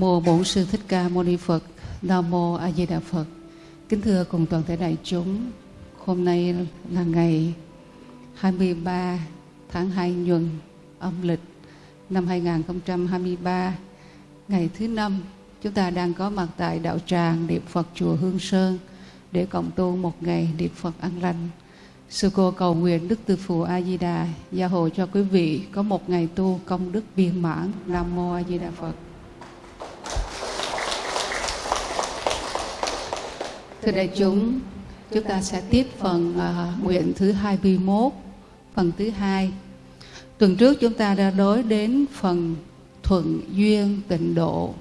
Mô Bổn sư Thích Ca Mâu Ni Phật. Nam mô A Di Đà Phật. Kính thưa cùng toàn thể đại chúng, hôm nay là ngày 23 tháng 2 nhuận âm lịch năm 2023, ngày thứ năm chúng ta đang có mặt tại đạo tràng niệm Phật chùa Hương Sơn để cộng tu một ngày niệm Phật an lành. Sư cô cầu nguyện Đức Tư Phụ A Di Đà gia hộ cho quý vị có một ngày tu công đức viên mãn. Nam mô A Di Đà Phật. Thưa đại chúng, chúng ta sẽ tiếp phần uh, nguyện thứ 21, phần thứ hai. Tuần trước chúng ta đã đối đến phần thuận duyên tịnh độ.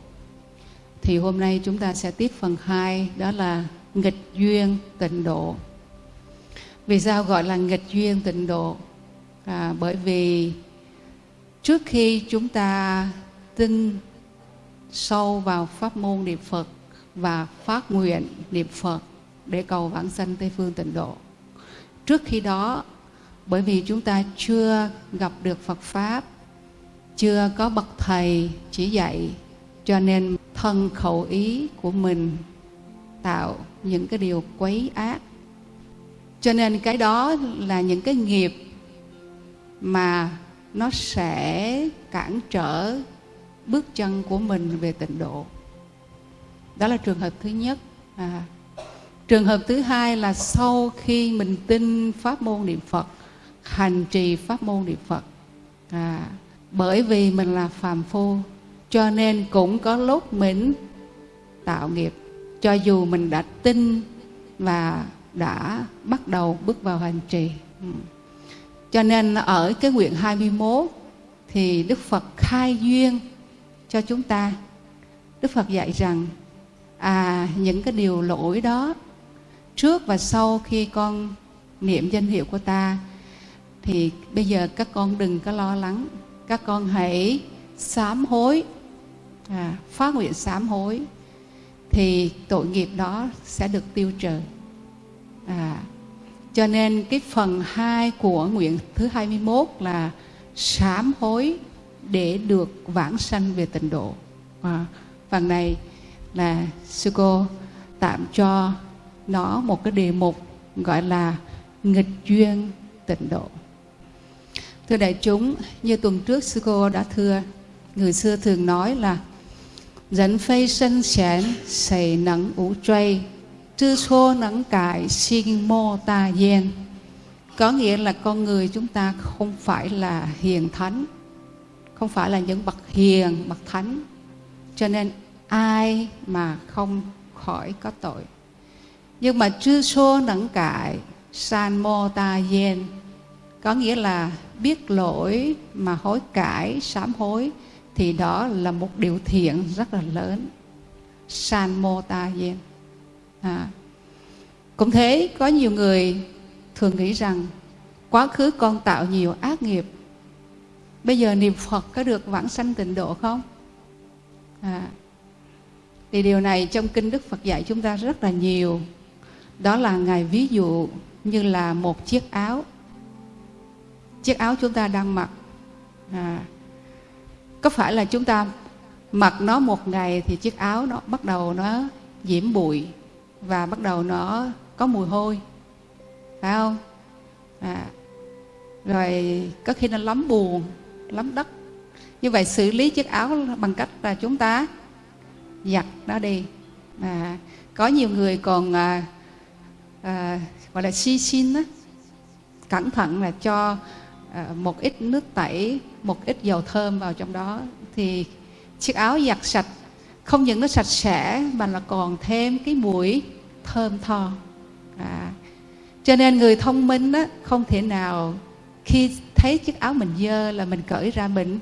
Thì hôm nay chúng ta sẽ tiếp phần 2, đó là nghịch duyên tịnh độ. Vì sao gọi là nghịch duyên tịnh độ? À, bởi vì trước khi chúng ta tin sâu vào pháp môn niệm Phật và phát nguyện niệm Phật để cầu vãng sanh Tây Phương tịnh độ. Trước khi đó, bởi vì chúng ta chưa gặp được Phật Pháp, chưa có bậc thầy chỉ dạy, cho nên thân khẩu ý của mình tạo những cái điều quấy ác. Cho nên cái đó là những cái nghiệp mà nó sẽ cản trở bước chân của mình về tịnh độ. Đó là trường hợp thứ nhất. À, trường hợp thứ hai là sau khi mình tin pháp môn niệm Phật, hành trì pháp môn niệm Phật. À, bởi vì mình là phàm phu, cho nên cũng có lúc mình tạo nghiệp. Cho dù mình đã tin và đã bắt đầu bước vào hành trì. Ừ. Cho nên ở cái nguyện 21 thì Đức Phật khai duyên cho chúng ta. Đức Phật dạy rằng à những cái điều lỗi đó trước và sau khi con niệm danh hiệu của ta thì bây giờ các con đừng có lo lắng. Các con hãy sám hối à, phát nguyện sám hối thì tội nghiệp đó sẽ được tiêu trừ. À, cho nên cái phần 2 của nguyện thứ 21 là sám hối để được vãng sanh về tịnh độ. À, phần này là sư cô tạm cho nó một cái đề mục gọi là nghịch duyên tịnh độ. Thưa đại chúng, như tuần trước sư cô đã thưa, người xưa thường nói là dẫn phây sân xén xảy nắng ủ trây, chư xô nắng cải sinh mô ta gian. Có nghĩa là con người chúng ta không phải là hiền thánh, không phải là những bậc hiền, bậc thánh. Cho nên ai mà không khỏi có tội. Nhưng mà chư số nẫn cải san mô ta yen có nghĩa là biết lỗi mà hối cải sám hối thì đó là một điều thiện rất là lớn. San mô ta yen à. cũng thế có nhiều người thường nghĩ rằng quá khứ con tạo nhiều ác nghiệp. Bây giờ niệm phật có được vãng sanh tịnh độ không? À, thì điều này trong kinh Đức Phật dạy chúng ta rất là nhiều. Đó là Ngài ví dụ như là một chiếc áo. Chiếc áo chúng ta đang mặc. À, có phải là chúng ta mặc nó một ngày thì chiếc áo nó bắt đầu nó nhiễm bụi và bắt đầu nó có mùi hôi. Phải không? À, rồi có khi nó lắm buồn, lắm đất. Như vậy xử lý chiếc áo bằng cách là chúng ta giặt nó đi. À, có nhiều người còn à, à, gọi là si xin á cẩn thận là cho à, một ít nước tẩy một ít dầu thơm vào trong đó. Thì chiếc áo giặt sạch không những nó sạch sẽ mà là còn thêm cái mùi thơm tho. À, cho nên người thông minh á, không thể nào khi thấy chiếc áo mình dơ là mình cởi ra mình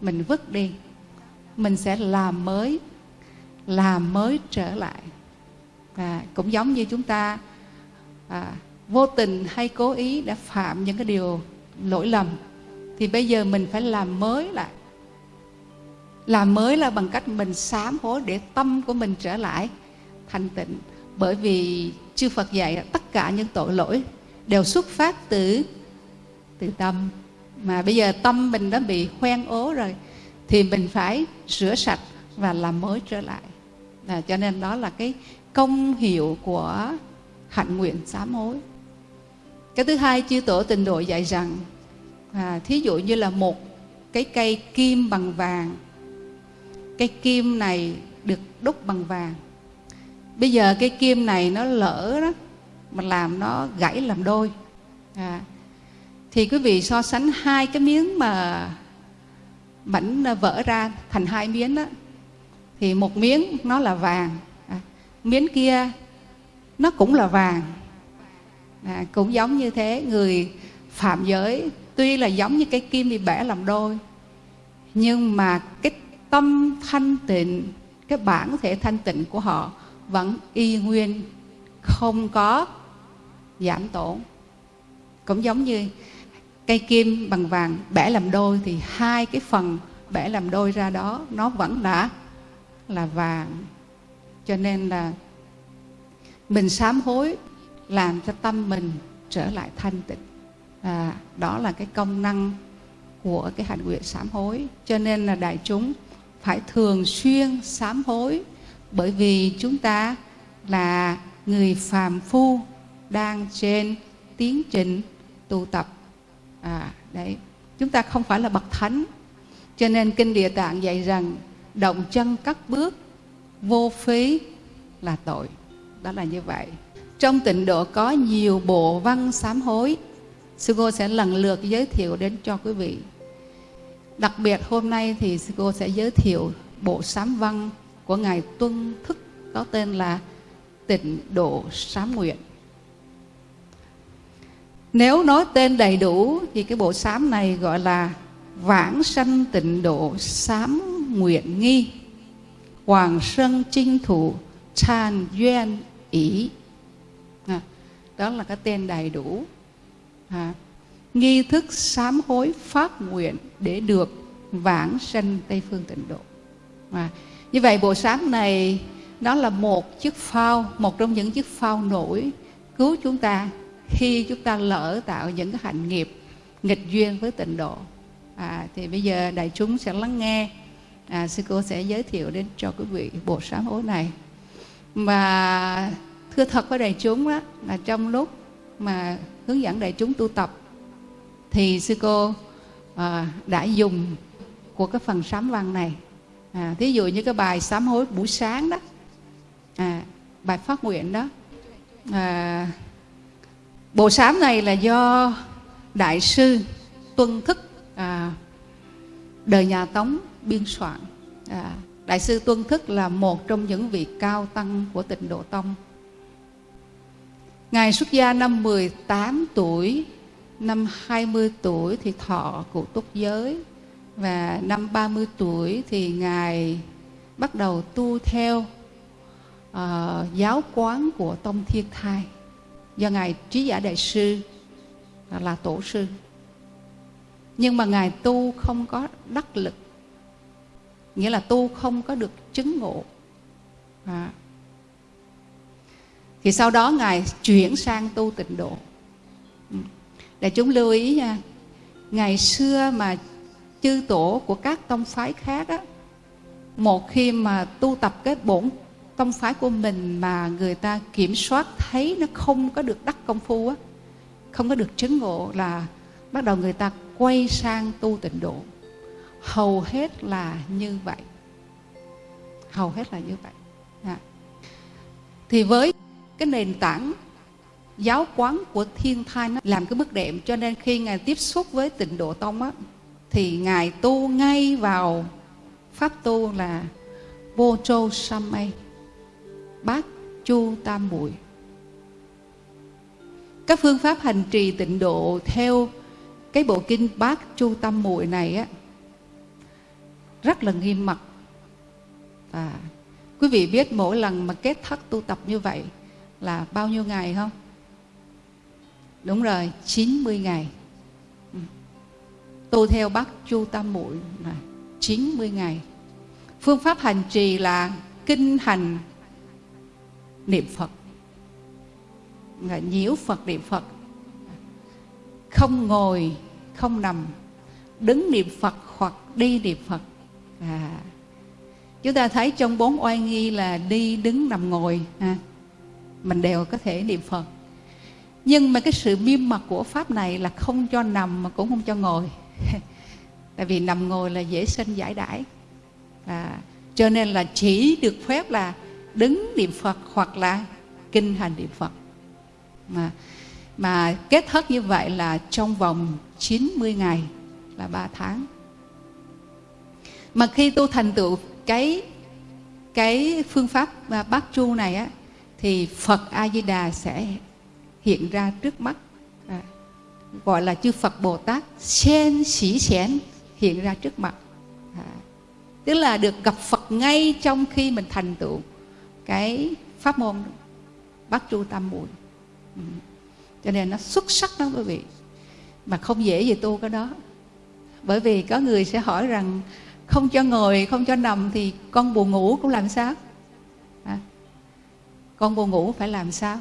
mình vứt đi. Mình sẽ làm mới làm mới trở lại. À, cũng giống như chúng ta à, vô tình hay cố ý đã phạm những cái điều lỗi lầm thì bây giờ mình phải làm mới lại. Làm mới là bằng cách mình sám hối để tâm của mình trở lại thanh tịnh. Bởi vì chư Phật dạy tất cả những tội lỗi đều xuất phát từ từ tâm. Mà bây giờ tâm mình đã bị hoen ố rồi thì mình phải rửa sạch và làm mới trở lại à, cho nên đó là cái công hiệu của hạnh nguyện sám hối cái thứ hai chư tổ tịnh độ dạy rằng à, thí dụ như là một cái cây kim bằng vàng cây kim này được đúc bằng vàng. Bây giờ cây kim này nó lỡ đó mà làm nó gãy làm đôi. À, thì quý vị so sánh hai cái miếng mà mảnh vỡ ra thành hai miếng đó thì một miếng nó là vàng. À, miếng kia nó cũng là vàng. À, cũng giống như thế. Người phạm giới tuy là giống như cái kim bị bẻ làm đôi nhưng mà cái tâm thanh tịnh cái bản thể thanh tịnh của họ vẫn y nguyên không có giảm tổn. Cũng giống như cây kim bằng vàng bẻ làm đôi thì hai cái phần bẻ làm đôi ra đó nó vẫn đã là vàng. Cho nên là mình sám hối làm cho tâm mình trở lại thanh tịnh. À, đó là cái công năng của cái hạnh nguyện sám hối. Cho nên là đại chúng phải thường xuyên sám hối bởi vì chúng ta là người phàm phu đang trên tiến trình tu tập. À đấy. Chúng ta không phải là bậc thánh. Cho nên kinh địa tạng dạy rằng động chân cắt bước, vô phí là tội. Đó là như vậy. Trong tịnh độ có nhiều bộ văn sám hối, sư cô sẽ lần lượt giới thiệu đến cho quý vị. Đặc biệt hôm nay thì sư cô sẽ giới thiệu bộ sám văn của ngài tuân thức, có tên là tịnh độ sám nguyện. Nếu nói tên đầy đủ thì cái bộ sám này gọi là vãng sanh tịnh độ sám nguyện nghi. Hoàng sân chinh thủ tràn duyên ý. À, đó là cái tên đầy đủ. À, nghi thức sám hối phát nguyện để được vãng sanh tây phương tịnh độ. À, như vậy bộ sám này nó là một chiếc phao một trong những chiếc phao nổi cứu chúng ta khi chúng ta lỡ tạo những cái hạnh nghiệp nghịch duyên với tịnh độ. À, thì bây giờ đại chúng sẽ lắng nghe à, sư cô sẽ giới thiệu đến cho quý vị bộ sám hối này. Và thưa thật với đại chúng đó là trong lúc mà hướng dẫn đại chúng tu tập thì sư cô à, đã dùng của cái phần sám văn này. À, thí dụ như cái bài sám hối buổi sáng đó à, bài phát nguyện đó à, bộ sám này là do đại sư tuân thức à, đời nhà tống biên soạn. À, đại sư tuân thức là một trong những vị cao tăng của tịnh độ tông. Ngài xuất gia năm 18 tuổi năm 20 tuổi thì thọ cụ túc giới và năm 30 tuổi thì ngài bắt đầu tu theo uh, giáo quán của tông thiên thai. Do ngài trí giả đại sư à, là tổ sư. Nhưng mà ngài tu không có đắc lực nghĩa là tu không có được chứng ngộ. À. thì sau đó ngài chuyển sang tu tịnh độ. Ừ. Để chúng lưu ý nha, ngày xưa mà chư tổ của các tông phái khác á, một khi mà tu tập cái bổn tông phái của mình mà người ta kiểm soát thấy nó không có được đắc công phu á, không có được chứng ngộ là bắt đầu người ta quay sang tu tịnh độ hầu hết là như vậy. Hầu hết là như vậy. À. thì với cái nền tảng giáo quán của thiên thai nó làm cái bức đệm, cho nên khi ngài tiếp xúc với tịnh độ tông á, thì ngài tu ngay vào pháp tu là vô châu samay bát chu tam muội. Các phương pháp hành trì tịnh độ theo cái bộ kinh bát chu tam muội này á rất là nghiêm mật. À, quý vị biết mỗi lần mà kết thất tu tập như vậy là bao nhiêu ngày không? Đúng rồi 90 ngày. Ừ. Tu theo bát chu tam muội là 90 ngày. Phương pháp hành trì là kinh hành niệm phật. Là nhiễu phật niệm phật. Không ngồi không nằm. Đứng niệm phật hoặc đi niệm phật à, chúng ta thấy trong bốn oai nghi là đi đứng nằm ngồi à, mình đều có thể niệm phật. Nhưng mà cái sự miêm mặt của pháp này là không cho nằm mà cũng không cho ngồi. Tại vì nằm ngồi là dễ sinh giải đãi. À, cho nên là chỉ được phép là đứng niệm phật hoặc là kinh hành niệm phật. Mà mà kết thúc như vậy là trong vòng 90 ngày là 3 tháng mà khi tu thành tựu cái cái phương pháp à, bát chu này á thì Phật A Di Đà sẽ hiện ra trước mắt à, gọi là chư Phật Bồ Tát sen sĩ xén hiện ra trước mặt à, tức là được gặp Phật ngay trong khi mình thành tựu cái pháp môn bát chu tam muội. Ừ. cho nên nó xuất sắc lắm quý vị. Mà không dễ gì tu cái đó. Bởi vì có người sẽ hỏi rằng không cho ngồi không cho nằm thì con buồn ngủ cũng làm sao? À, con buồn ngủ phải làm sao?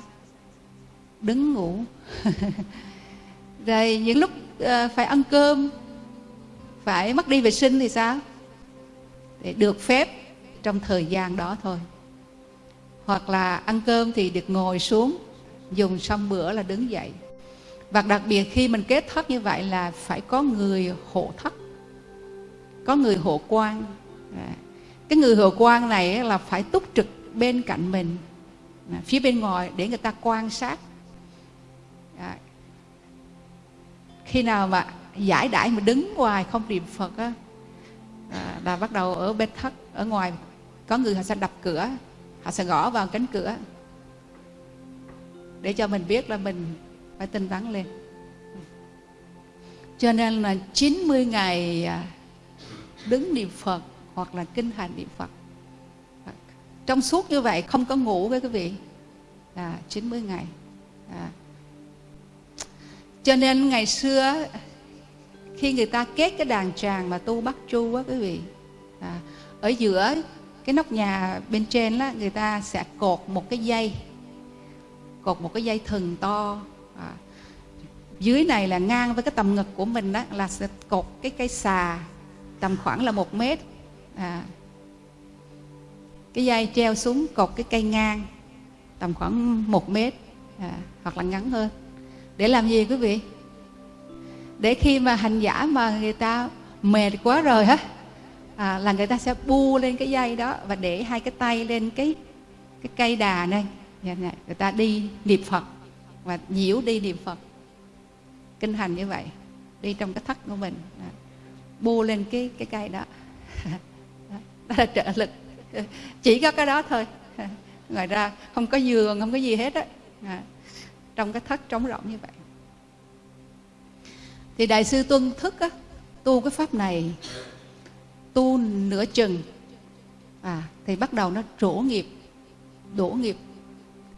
Đứng ngủ. Rồi những lúc uh, phải ăn cơm phải mất đi vệ sinh thì sao? Để được phép trong thời gian đó thôi. Hoặc là ăn cơm thì được ngồi xuống dùng xong bữa là đứng dậy. Và đặc biệt khi mình kết thất như vậy là phải có người hộ thất có người hộ quan. À, cái người hộ quan này là phải túc trực bên cạnh mình à, phía bên ngoài để người ta quan sát. À, khi nào mà giải đãi mà đứng ngoài không niệm phật á là bắt đầu ở bên thất, ở ngoài có người họ sẽ đập cửa, họ sẽ gõ vào cánh cửa. Để cho mình biết là mình phải tinh tấn lên. Cho nên là 90 ngày đứng niệm Phật hoặc là kinh hành niệm Phật. Trong suốt như vậy không có ngủ với quý vị. Là 90 ngày. À. cho nên ngày xưa khi người ta kết cái đàn tràng mà tu bắt chu á quý vị à, ở giữa cái nóc nhà bên trên đó người ta sẽ cột một cái dây cột một cái dây thừng to. À, dưới này là ngang với cái tầm ngực của mình đó là sẽ cột cái cây xà tầm khoảng là một mét. À, cái dây treo xuống cột cái cây ngang tầm khoảng một mét à, hoặc là ngắn hơn. Để làm gì quý vị? Để khi mà hành giả mà người ta mệt quá rồi á à, là người ta sẽ bu lên cái dây đó và để hai cái tay lên cái cái cây đà này. Dạ, dạ, người ta đi niệm phật và nhiễu đi niệm phật. Kinh hành như vậy đi trong cái thất của mình. À, bu lên cái cái cây đó. Đó là trợ lực. Chỉ có cái đó thôi. Ngoài ra không có giường không có gì hết á. À, trong cái thất trống rỗng như vậy. Thì đại sư tuân thức á, tu cái pháp này tu nửa chừng à thì bắt đầu nó trổ nghiệp đổ nghiệp.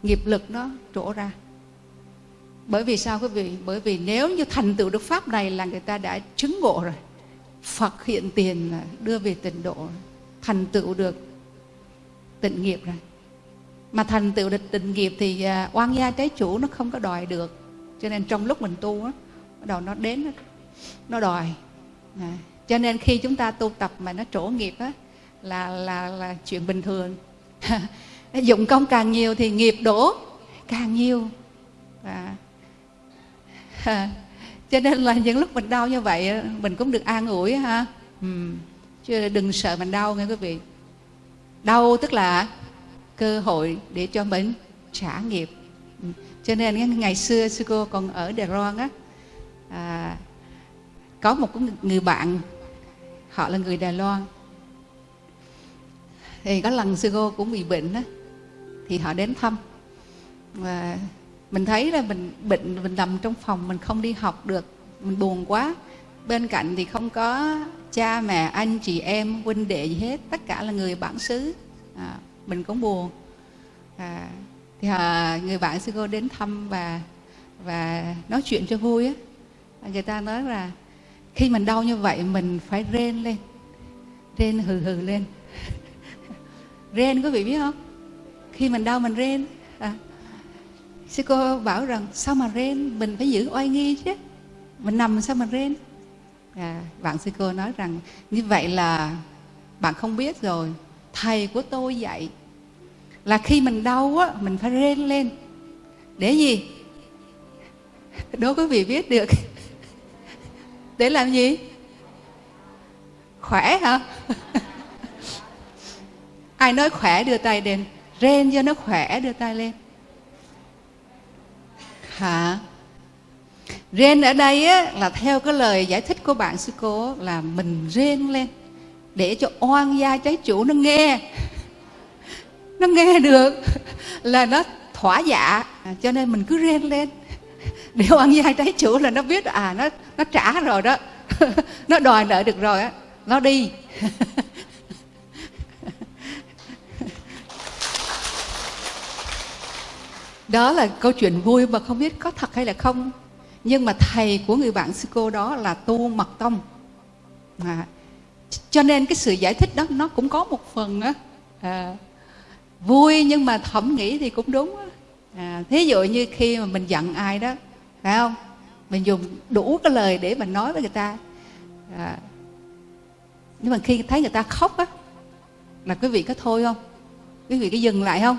Nghiệp lực nó trổ ra. Bởi vì sao quý vị? Bởi vì nếu như thành tựu được pháp này là người ta đã chứng ngộ rồi phật hiện tiền đưa về tịnh độ thành tựu được tịnh nghiệp rồi. Mà thành tựu được tịnh nghiệp thì à, oan gia trái chủ nó không có đòi được. Cho nên trong lúc mình tu á bắt đầu nó đến nó đòi. À, cho nên khi chúng ta tu tập mà nó trổ nghiệp á là là là chuyện bình thường. Dụng công càng nhiều thì nghiệp đổ càng nhiều. À, cho nên là những lúc mình đau như vậy mình cũng được an ủi ha ừ. chứ đừng sợ mình đau nghe quý vị đau tức là cơ hội để cho mình trả nghiệp ừ. cho nên ngày xưa sư cô còn ở Đài Loan á à, có một người bạn họ là người Đài Loan thì có lần sư cô cũng bị bệnh á thì họ đến thăm và mình thấy là mình bệnh mình nằm trong phòng mình không đi học được. Mình buồn quá. Bên cạnh thì không có cha mẹ anh chị em huynh đệ gì hết. Tất cả là người bản xứ. À, mình cũng buồn. À, thì à, người bạn sư cô đến thăm và và nói chuyện cho vui á. À, người ta nói là khi mình đau như vậy mình phải rên lên. Rên hừ hừ lên. Rên quý vị biết không? Khi mình đau mình rên sư cô bảo rằng sao mà rên? Mình phải giữ oai nghi chứ. Mình nằm sao mà rên? À, bạn sư cô nói rằng như vậy là bạn không biết rồi. Thầy của tôi dạy là khi mình đau á mình phải rên lên. Để gì? Đố quý vị biết được. Để làm gì? Khỏe hả? Ai nói khỏe đưa tay lên rên cho nó khỏe đưa tay lên hả? Rên ở đây á, là theo cái lời giải thích của bạn sư cô là mình rên lên để cho oan gia trái chủ nó nghe. Nó nghe được là nó thỏa dạ à, cho nên mình cứ rên lên. Để oan gia trái chủ là nó biết à nó nó trả rồi đó. Nó đòi nợ được rồi á nó đi. Đó là câu chuyện vui mà không biết có thật hay là không. Nhưng mà thầy của người bạn sư cô đó là tu mật tông. À, cho nên cái sự giải thích đó nó cũng có một phần á. À, vui nhưng mà thẩm nghĩ thì cũng đúng à, thí dụ như khi mà mình giận ai đó phải không? Mình dùng đủ cái lời để mình nói với người ta. À, nhưng mà khi thấy người ta khóc á là quý vị có thôi không? Quý vị có dừng lại không?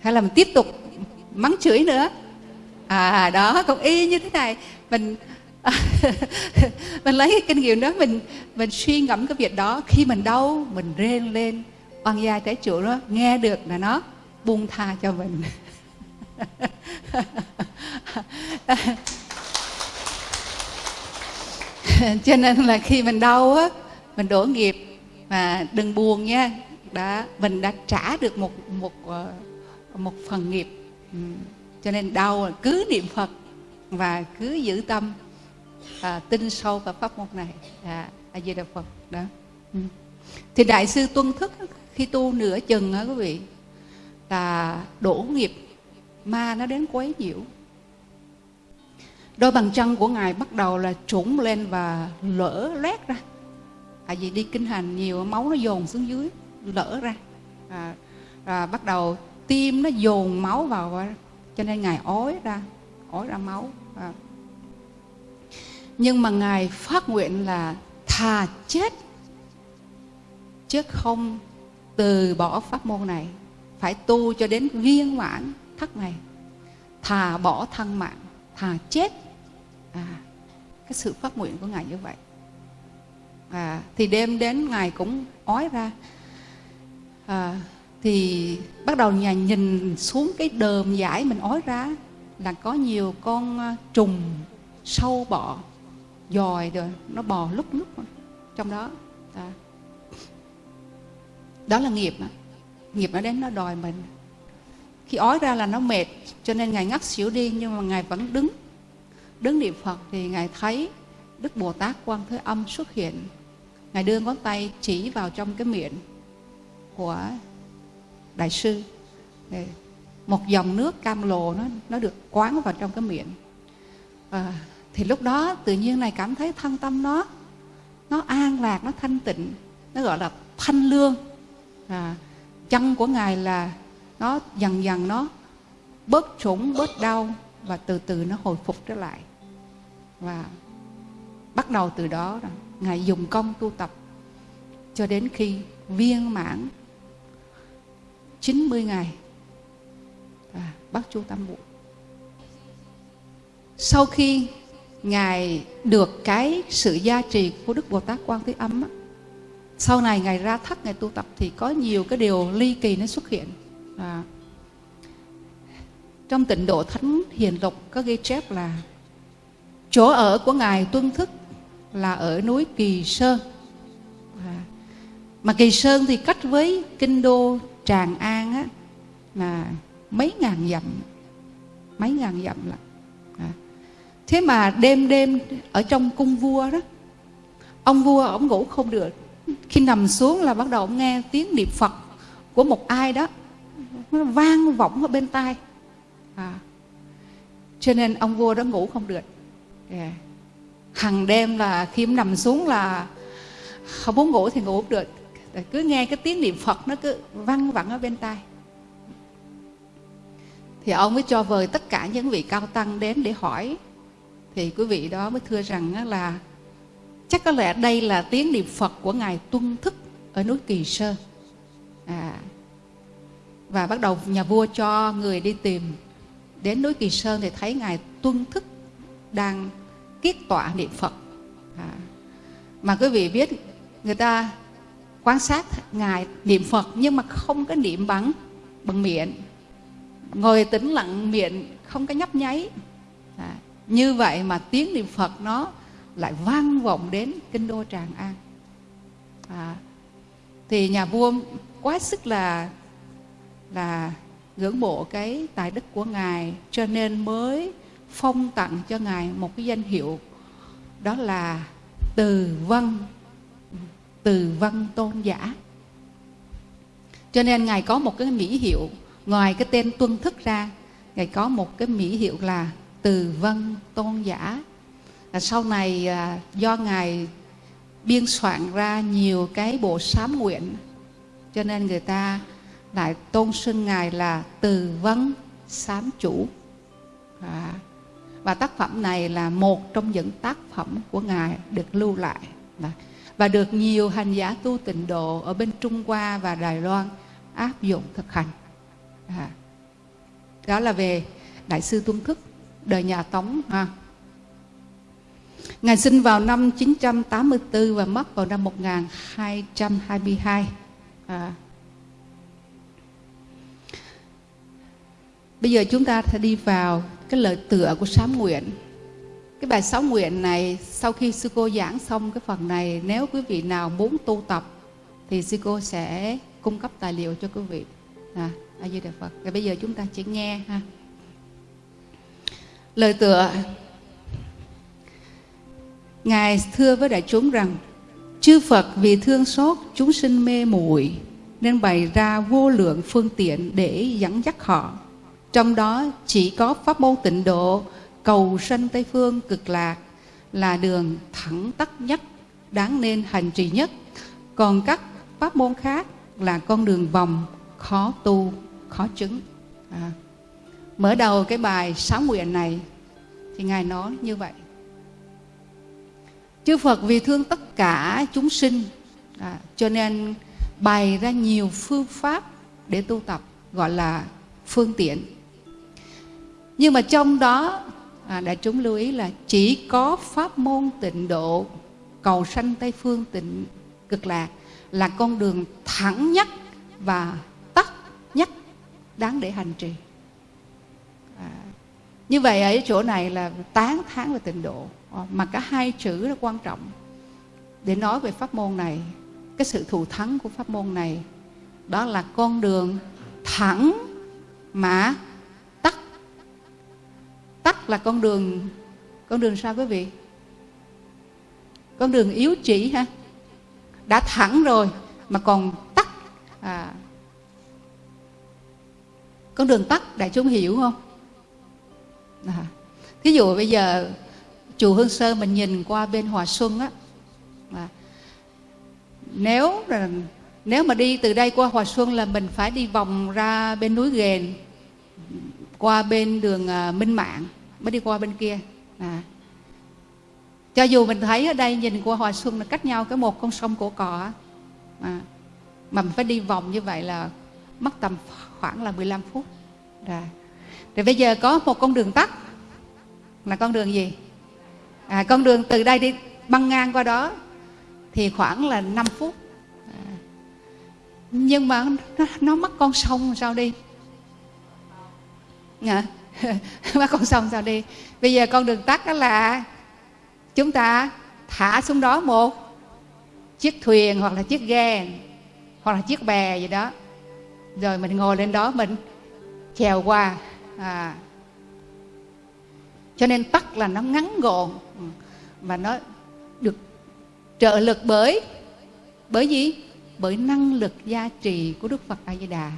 Hay là mình tiếp tục mắng chửi nữa. À đó, cũng y như thế này. Mình mình lấy cái kinh nghiệm đó, mình mình suy ngẫm cái việc đó. Khi mình đau, mình rên lên. Oan gia trái chủ đó, nghe được là nó buông tha cho mình. Cho nên là khi mình đau á, mình đổ nghiệp. Mà đừng buồn nha. Đã, mình đã trả được một một ờ, một phần nghiệp ừ. cho nên đau cứ niệm phật và cứ giữ tâm à, tin sâu vào pháp môn này. À, a di đà phật đó. Ừ. thì đại sư tuân thức khi tu nửa chừng á quý vị là đổ nghiệp ma nó đến quấy nhiễu. Đôi bàn chân của ngài bắt đầu là trũng lên và lỡ loét ra. Tại vì đi kinh hành nhiều máu nó dồn xuống dưới lỡ ra. À, à, bắt đầu tim nó dồn máu vào cho nên ngài ói ra ói ra máu à. nhưng mà ngài phát nguyện là thà chết chứ không từ bỏ pháp môn này. Phải tu cho đến viên mãn thất này. Thà bỏ thân mạng thà chết. À, cái sự phát nguyện của ngài như vậy. À, thì đêm đến ngài cũng ói ra. À, thì bắt đầu nhà nhìn xuống cái đờm giải mình ói ra là có nhiều con ờ, trùng sâu bọ, dòi rồi nó bò lúc lúc trong đó à. đó là nghiệp mà. nghiệp nó đến nó đòi mình khi ói ra là nó mệt, cho nên ngài ngắt xỉu đi, nhưng mà ngài vẫn đứng đứng niệm phật thì ngài thấy đức bồ tát quan thế âm xuất hiện ngài đưa ngón tay chỉ vào trong cái miệng của đại sư. Để một dòng nước cam lồ nó nó được quán vào trong cái miệng. À, thì lúc đó tự nhiên này cảm thấy thân tâm nó nó an lạc nó thanh tịnh nó gọi là thanh lương. À, chân của ngài là nó dần dần nó bớt trũng bớt đau và từ từ nó hồi phục trở lại. Và bắt đầu từ đó ngài dùng công tu tập cho đến khi viên mãn 90 ngày. À, bác chu tam bộ. Sau khi ngài được cái sự gia trì của đức bồ tát quan thế âm á, sau này ngài ra thất ngài tu tập thì có nhiều cái điều ly kỳ nó xuất hiện. À, trong tịnh độ thánh hiền lục có ghi chép là chỗ ở của ngài tuân thức là ở núi kỳ sơn. À, mà kỳ sơn thì cách với kinh đô tràng an á, là mấy ngàn dặm, mấy ngàn dặm là à. thế mà đêm đêm ở trong cung vua đó, ông vua ông ngủ không được khi nằm xuống là bắt đầu ông nghe tiếng niệm phật của một ai đó, nó vang vọng ở bên tai à. cho nên ông vua đó ngủ không được yeah. hằng đêm là khi ông nằm xuống là không muốn ngủ thì ngủ không được cứ nghe cái tiếng niệm phật nó cứ văng vẳng ở bên tai. Thì ông mới cho vời tất cả những vị cao tăng đến để hỏi. Thì quý vị đó mới thưa rằng là chắc có lẽ đây là tiếng niệm phật của ngài tuân thức ở núi kỳ sơn à, và bắt đầu nhà vua cho người đi tìm đến núi kỳ sơn thì thấy ngài tuân thức đang kiết tọa niệm phật. À, mà quý vị biết người ta quan sát ngài niệm phật nhưng mà không có niệm bằng bằng miệng. Ngồi tĩnh lặng miệng không có nhấp nháy. À, như vậy mà tiếng niệm phật nó lại vang vọng đến kinh đô tràng an. À, thì nhà vua quá sức là là ngưỡng mộ cái tài đức của ngài cho nên mới phong tặng cho ngài một cái danh hiệu đó là từ văn từ văn tôn giả. Cho nên ngài có một cái mỹ hiệu ngoài cái tên tuân thức ra ngài có một cái mỹ hiệu là từ văn tôn giả. À, sau này à, do ngài biên soạn ra nhiều cái bộ sám nguyện cho nên người ta lại tôn xưng ngài là từ vấn sám chủ. À, và tác phẩm này là một trong những tác phẩm của ngài được lưu lại và được nhiều hành giả tu tịnh độ ở bên Trung Hoa và Đài Loan áp dụng thực hành à, đó là về đại sư Tuân Thức đời nhà Tống ha Ngài sinh vào năm 984 và mất vào năm 1222. À. Bây giờ chúng ta sẽ đi vào cái lời tựa của sám nguyện. Cái bài sáu nguyện này sau khi sư cô giảng xong cái phần này nếu quý vị nào muốn tu tập thì sư cô sẽ cung cấp tài liệu cho quý vị. À, A Di Đà Phật. Và bây giờ chúng ta chỉ nghe ha. Lời tựa Ngài thưa với đại chúng rằng Chư Phật vì thương xót chúng sinh mê muội Nên bày ra vô lượng phương tiện để dẫn dắt họ Trong đó chỉ có pháp môn tịnh độ Cầu sanh Tây Phương cực lạc Là đường thẳng tắc nhất Đáng nên hành trì nhất. Còn các pháp môn khác là con đường vòng Khó tu, khó chứng. À. Mở đầu cái bài sáu nguyện này Thì Ngài nói như vậy. Chư phật vì thương tất cả chúng sinh à, cho nên bày ra nhiều phương pháp để tu tập gọi là phương tiện. Nhưng mà trong đó à, đại chúng lưu ý là chỉ có pháp môn tịnh độ cầu sanh tây phương tịnh cực lạc là con đường thẳng nhất và tắt nhất đáng để hành trì. À, như vậy ở chỗ này là tán thán về tịnh độ. Ờ, mà cả hai chữ là quan trọng. Để nói về pháp môn này cái sự thù thắng của pháp môn này đó là con đường thẳng mà là con đường con đường sao quý vị? Con đường yếu chỉ ha? Đã thẳng rồi mà còn tắt à, con đường tắt đại chúng hiểu không? À, thí dụ bây giờ chùa Hương Sơn mình nhìn qua bên Hòa Xuân á à, nếu là nếu mà đi từ đây qua Hòa Xuân là mình phải đi vòng ra bên núi Ghền qua bên đường à, Minh Mạng mới đi qua bên kia. À. cho dù mình thấy ở đây nhìn qua Hòa Xuân là cách nhau cái một con sông cổ cỏ. À. mà mình phải đi vòng như vậy là mất tầm khoảng là 15 phút. Rồi. thì bây giờ có một con đường tắt. Là con đường gì? À, con đường từ đây đi băng ngang qua đó thì khoảng là 5 phút. À, nhưng mà nó, nó mất con sông sao đi? À, mất con sông sao đi. Bây giờ con đường tắt đó là chúng ta thả xuống đó một chiếc thuyền hoặc là chiếc ghe hoặc là chiếc bè gì đó. Rồi mình ngồi lên đó mình chèo qua. À, cho nên tắt là nó ngắn gọn và nó được trợ lực bởi bởi gì? Bởi năng lực gia trì của đức phật a di đà.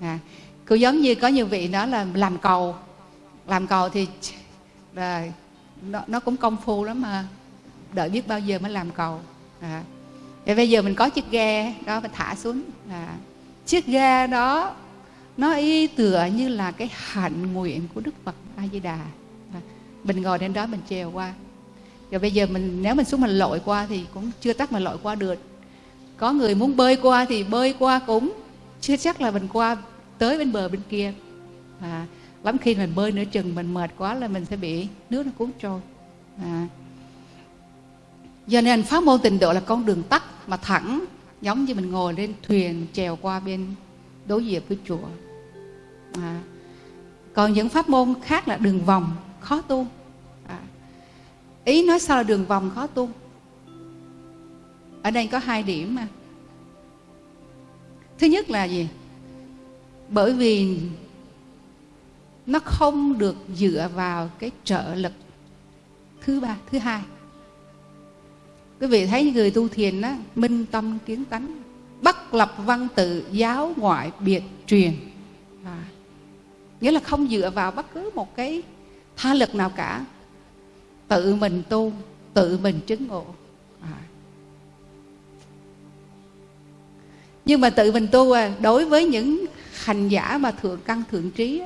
À, cứ giống như có nhiều vị nói là làm cầu làm cầu thì là nó, nó cũng công phu lắm mà. Đợi biết bao giờ mới làm cầu. À. Và bây giờ mình có chiếc ghe đó mình thả xuống. À. chiếc ghe đó nó y tựa như là cái hạnh nguyện của đức phật a di đà à. mình ngồi đến đó mình trèo qua. Rồi bây giờ mình nếu mình xuống mình lội qua thì cũng chưa chắc mà lội qua được. Có người muốn bơi qua thì bơi qua cũng chưa chắc là mình qua tới bên bờ bên kia. À, lắm khi mình bơi nửa chừng, mình mệt quá là mình sẽ bị nước nó cuốn trôi à. do nên pháp môn tịnh độ là con đường tắt mà thẳng, giống như mình ngồi lên thuyền chèo qua bên đối diện với chùa à. còn những pháp môn khác là đường vòng, khó tu à. ý nói sao là đường vòng, khó tu ở đây có hai điểm mà thứ nhất là gì bởi vì nó không được dựa vào cái trợ lực thứ ba thứ hai. Quý vị thấy người tu thiền đó minh tâm kiến tánh bất lập văn tự giáo ngoại biệt truyền. À, nghĩa là không dựa vào bất cứ một cái tha lực nào cả. Tự mình tu tự mình chứng ngộ. À. nhưng mà tự mình tu à, đối với những hành giả mà thượng căn thượng trí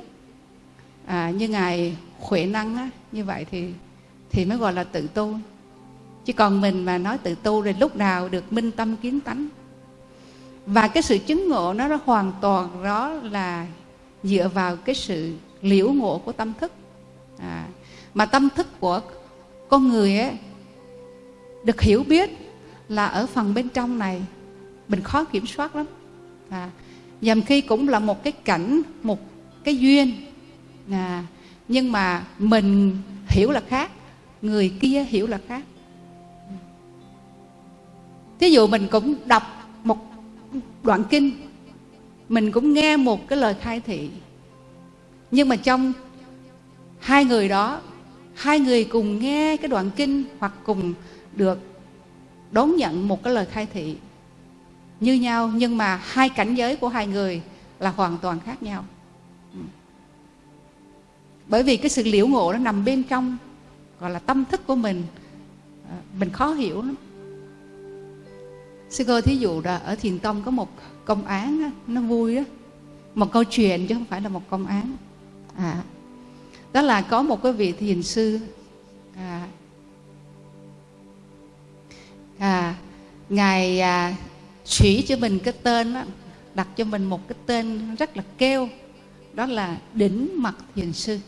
à, như ngài huệ năng á, như vậy thì thì mới gọi là tự tu. Chứ còn mình mà nói tự tu thì lúc nào được minh tâm kiến tánh. Và cái sự chứng ngộ nó, nó hoàn toàn đó là dựa vào cái sự liễu ngộ của tâm thức. À, mà tâm thức của con người ấy được hiểu biết là ở phần bên trong này mình khó kiểm soát lắm. À, nhằm khi cũng là một cái cảnh một cái duyên à, nhưng mà mình hiểu là khác người kia hiểu là khác. Thí dụ mình cũng đọc một đoạn kinh mình cũng nghe một cái lời khai thị. Nhưng mà trong hai người đó hai người cùng nghe cái đoạn kinh hoặc cùng được đón nhận một cái lời khai thị như nhau nhưng mà hai cảnh giới của hai người là hoàn toàn khác nhau bởi vì cái sự liễu ngộ nó nằm bên trong gọi là tâm thức của mình. À, mình khó hiểu lắm. Sư cô thí dụ là ở thiền tông có một công án nó vui đó một câu chuyện chứ không phải là một công án. À đó là có một cái vị thiền sư à, à ngài à, chỉ cho mình cái tên đó, đặt cho mình một cái tên rất là kêu đó là đỉnh mặt thiền sư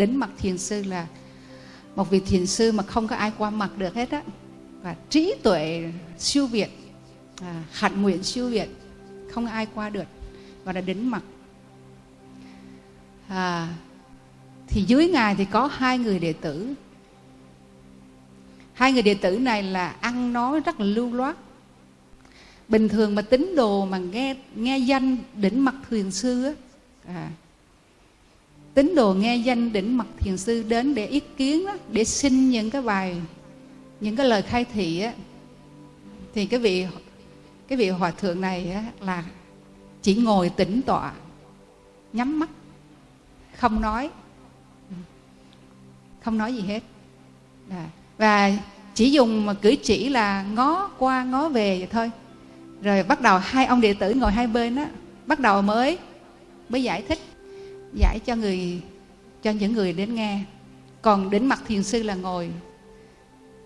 đến mặt thiền sư là một vị thiền sư mà không có ai qua mặt được hết á. Và trí tuệ siêu việt à, hạnh nguyện siêu việt không ai qua được và đã đến mặt. À, thì dưới ngài thì có hai người đệ tử. Hai người đệ tử này là ăn nói rất là lưu loát. Bình thường mà tín đồ mà nghe nghe danh đỉnh mặt thiền sư á à, tín đồ nghe danh đỉnh mặt thiền sư đến để ý kiến đó để xin những cái bài những cái lời khai thị á. Thì cái vị cái vị hòa thượng này á, là chỉ ngồi tĩnh tọa nhắm mắt không nói không nói gì hết. À, và chỉ dùng mà cử chỉ là ngó qua ngó về vậy thôi. Rồi bắt đầu hai ông đệ tử ngồi hai bên á bắt đầu mới mới giải thích giải cho người, cho những người đến nghe. Còn đến mặt thiền sư là ngồi,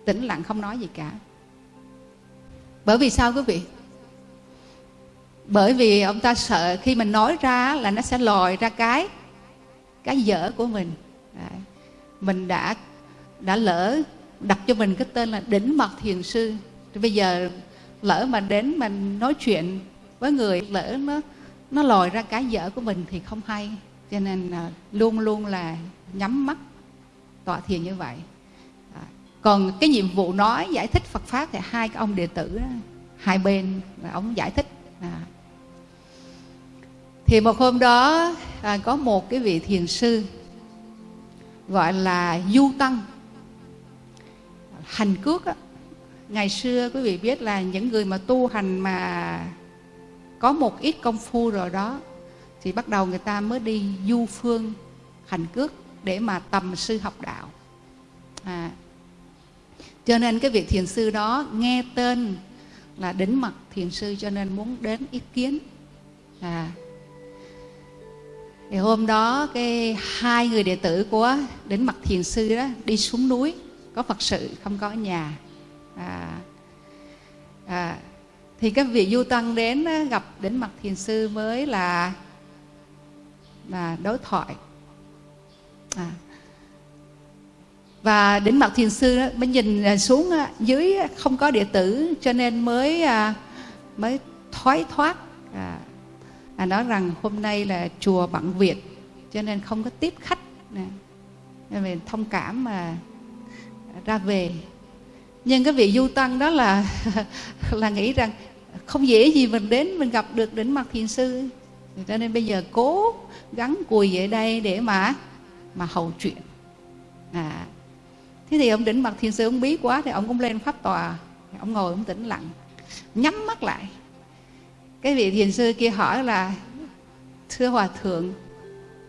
tĩnh lặng không nói gì cả. Bởi vì sao quý vị? Bởi vì ông ta sợ khi mình nói ra là nó sẽ lòi ra cái cái dở của mình. Đấy. mình đã đã lỡ đặt cho mình cái tên là đỉnh mật thiền sư. Thì bây giờ lỡ mà đến mình nói chuyện với người, lỡ nó nó lòi ra cái dở của mình thì không hay cho nên là luôn luôn là nhắm mắt tọa thiền như vậy à, còn cái nhiệm vụ nói giải thích Phật pháp thì hai cái ông đệ tử đó, hai bên là ông giải thích à. thì một hôm đó à, có một cái vị thiền sư gọi là du tăng hành cước á, ngày xưa quý vị biết là những người mà tu hành mà có một ít công phu rồi đó thì bắt đầu người ta mới đi du phương hành cước để mà tầm sư học đạo. À, cho nên cái việc thiền sư đó nghe tên là đỉnh mặt thiền sư cho nên muốn đến ý kiến. À thì hôm đó cái hai người đệ tử của đỉnh mặt thiền sư đó đi xuống núi có phật sự không có nhà. À, à, thì các vị du tăng đến gặp đến mặt thiền sư mới là và đối thoại. À. và đến mặt thiền sư mới nhìn à, xuống à, dưới à, không có địa tử cho nên mới mới thoái thoát à, à, nói rằng hôm nay là chùa bận việc cho nên không có tiếp khách nè. Nên mình thông cảm mà ra về. Nhưng cái vị du tăng đó là là nghĩ rằng không dễ gì mình đến mình gặp được đỉnh mặt thiền sư cho nên bây giờ cố gắng cùi về đây để mà mà hầu chuyện. À thế thì ông đỉnh mặt thiền sư ông bí quá thì ông cũng lên pháp tòa. Ông ngồi ông tĩnh lặng nhắm mắt lại. Cái vị thiền sư kia hỏi là thưa hòa thượng